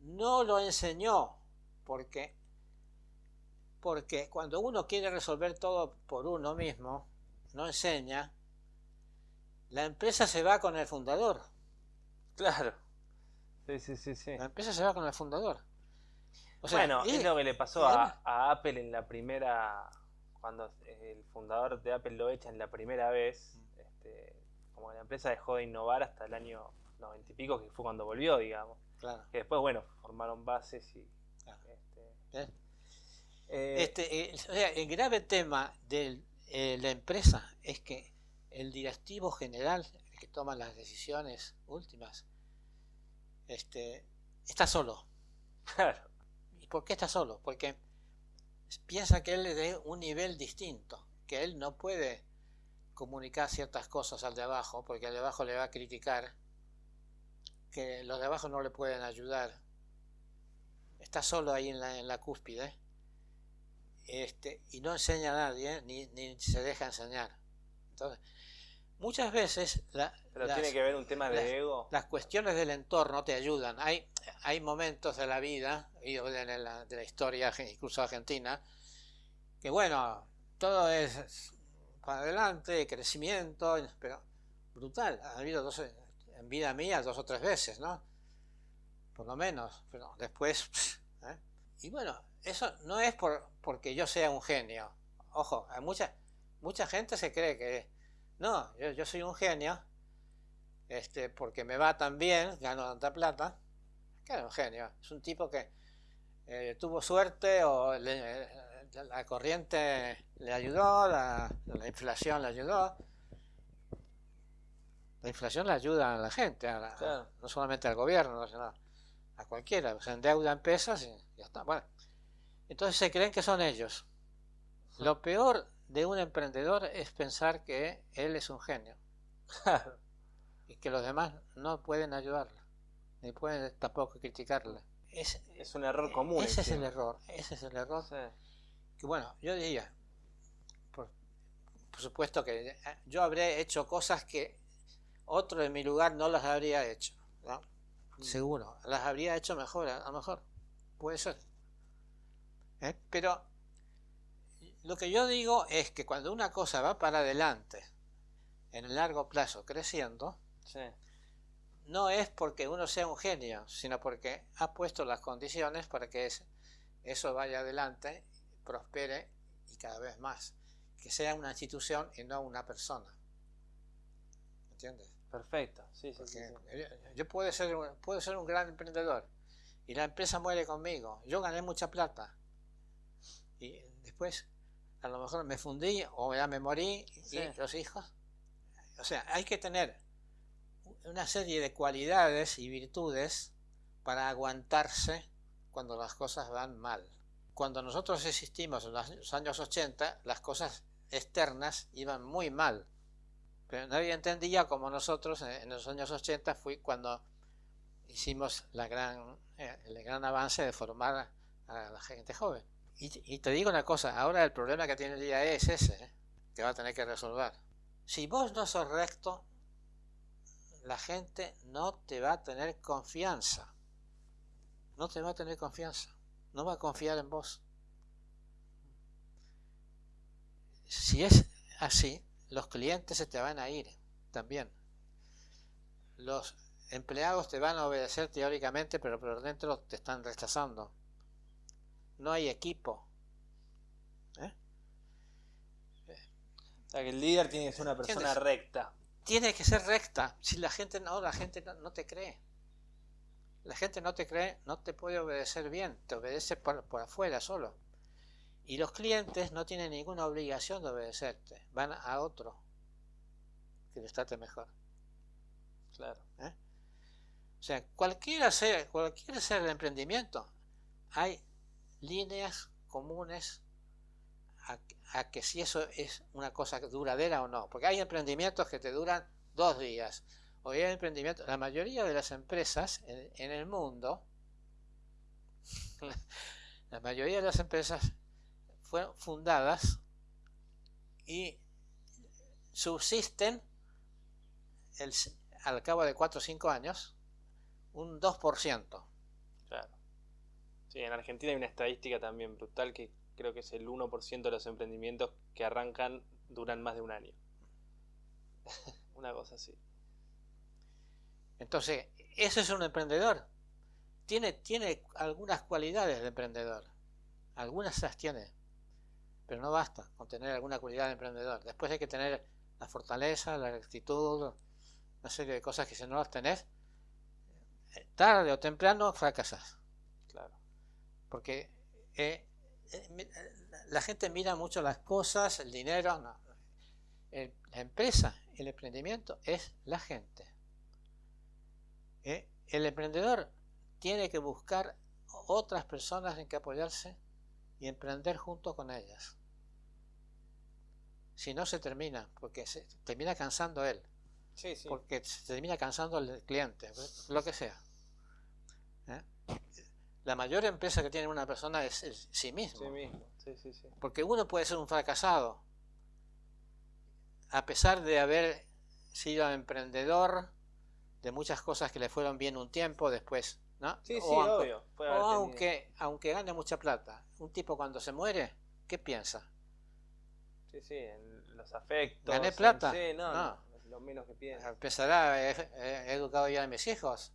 Speaker 2: no lo enseñó, porque, porque cuando uno quiere resolver todo por uno mismo, no enseña, la empresa se va con el fundador.
Speaker 3: Claro. Sí, sí, sí, sí.
Speaker 2: La empresa se va con el fundador. O sea,
Speaker 3: bueno,
Speaker 2: y-
Speaker 3: es lo que le pasó a, a Apple en la primera. Cuando el fundador de Apple lo echan la primera vez.
Speaker 2: Mm.
Speaker 3: Este, como que la empresa dejó de innovar hasta el año noventa y pico, que fue cuando volvió, digamos.
Speaker 2: claro,
Speaker 3: Que después, bueno, formaron bases y.
Speaker 2: Claro.
Speaker 3: Este,
Speaker 2: ¿eh?
Speaker 3: eh,
Speaker 2: Este, eh, o sea, el grave tema de la empresa es que el directivo general, el que toma las decisiones últimas, este, está solo.
Speaker 3: claro.
Speaker 2: ¿Y por qué está solo? Porque piensa que él es de un nivel distinto, que él no puede comunicar ciertas cosas al de abajo, porque al de abajo le va a criticar, que los de abajo no le pueden ayudar. Está solo ahí en la, en la cúspide este, y no enseña a nadie, ni, ni se deja enseñar. Entonces, muchas veces la-
Speaker 3: Pero
Speaker 2: las-
Speaker 3: tiene que ver un tema de
Speaker 2: las-
Speaker 3: ego.
Speaker 2: las cuestiones del entorno te ayudan. Hay, hay momentos de la vida, y de la, de la historia, incluso argentina, que bueno, todo es para adelante, crecimiento, pero brutal. Ha habido dos, en vida mía dos o tres veces, ¿no? Por lo menos, pero después... ¿eh? Y bueno, eso no es por, porque yo sea un genio. Ojo, hay mucha, mucha gente se cree que... No, yo, soy un genio este, porque me va tan bien, gano tanta plata, era un genio. Es un tipo que eh, tuvo suerte o le- eh, la corriente le ayudó, la, la inflación le ayudó. La inflación le ayuda a la gente, a la-
Speaker 3: Claro.
Speaker 2: no solamente al gobierno, sino a cualquiera. Se endeuda en pesos y ya está. Bueno, entonces se creen que son ellos. Lo peor de un emprendedor es pensar que él es un genio y que los demás no pueden ayudarle, ni pueden tampoco criticarle. Es,
Speaker 3: Es un error común.
Speaker 2: ese es el error, ese es el error.
Speaker 3: Sí.
Speaker 2: Que bueno, yo diría, por, por supuesto que eh, yo habré hecho cosas que otro en mi lugar no las habría hecho. Mm. Seguro, las habría hecho mejor, a lo mejor. Puede ser. ¿Eh? Pero lo que yo digo es que cuando una cosa va para adelante, en el largo plazo, creciendo, no es porque uno sea un genio, sino porque ha puesto las condiciones para que eso vaya adelante, prospere y cada vez más. Que sea una institución y no una persona. ¿Entiendes?
Speaker 3: Perfecto, sí, sí,
Speaker 2: Yo puedo ser, puedo ser un gran emprendedor y la empresa muere conmigo. Yo gané mucha plata y después a lo mejor me fundí o ya me morí y los hijos. O sea, hay que tener una serie de cualidades y virtudes para aguantarse cuando las cosas van mal. Cuando nosotros existimos en los años 80, las cosas externas iban muy mal. Pero nadie entendía como nosotros en los años 80 fue cuando hicimos eh, el gran avance de formar a la gente joven. Y, te digo una cosa, ahora el problema que tiene el día es ese, ¿eh? que va a tener que resolver. Si vos no sos recto, la gente no te va a tener confianza. No te va a tener confianza. No va a confiar en vos. Si es así, los clientes se te van a ir también. Los empleados te van a obedecer teóricamente, pero por dentro te están rechazando. No hay equipo.
Speaker 3: ¿Eh? O sea que el líder tiene que ser una persona recta
Speaker 2: tiene que ser recta. Si la gente no, la gente no, te cree. La gente no te cree, no te puede obedecer bien, te obedece por, afuera solo. Y los clientes no tienen ninguna obligación de obedecerte, van a otro que les trate mejor.
Speaker 3: Claro.
Speaker 2: ¿Eh? O sea, cualquiera sea, cualquiera sea el emprendimiento, hay líneas comunes a, que si eso es una cosa duradera o no. Porque hay emprendimientos que te duran dos días. O hay emprendimientos, la mayoría de las empresas en, el mundo, la mayoría de las empresas fueron fundadas y subsisten al cabo de 4 o 5 años un 2%.
Speaker 3: Claro. Sí, en Argentina hay una estadística también brutal que creo que es el 1% de los emprendimientos que arrancan duran más de un año. Una cosa así.
Speaker 2: Entonces, ese es un emprendedor. Tiene, tiene algunas cualidades de emprendedor. Algunas las tiene. Pero no basta con tener alguna cualidad de emprendedor. Después hay que tener la fortaleza, la rectitud, una serie de cosas que si no las tenés, eh, tarde o temprano fracasas.
Speaker 3: Claro.
Speaker 2: Porque eh, eh, la gente mira mucho las cosas, el dinero, no. la empresa, el emprendimiento es la gente. ¿Eh? El emprendedor tiene que buscar otras personas en que apoyarse y emprender junto con ellas. Si no se termina, porque se termina cansando él. Porque se termina cansando el cliente, lo que sea. ¿Eh? la mayor empresa que tiene una persona es sí mismo. Porque uno puede ser un fracasado, a pesar de haber sido emprendedor de muchas cosas que le fueron bien un tiempo, después, ¿no?
Speaker 3: Sí, sí, obvio.
Speaker 2: o aunque, aunque gane mucha plata. Un tipo cuando se muere, ¿qué piensa?
Speaker 3: Sí, sí, en los afectos.
Speaker 2: ¿Gané plata?
Speaker 3: sí, no, lo menos que piensa.
Speaker 2: Empezará, he educado ya a mis hijos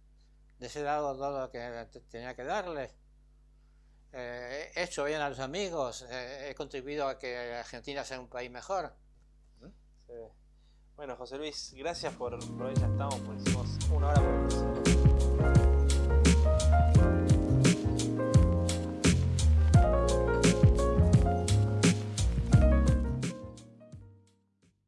Speaker 2: les he dado todo lo que tenía que darles. Eh, he hecho bien a los amigos, eh, he contribuido a que Argentina sea un país mejor.
Speaker 3: Bueno, José Luis, gracias por, por hoy ya estamos, pues hicimos una hora por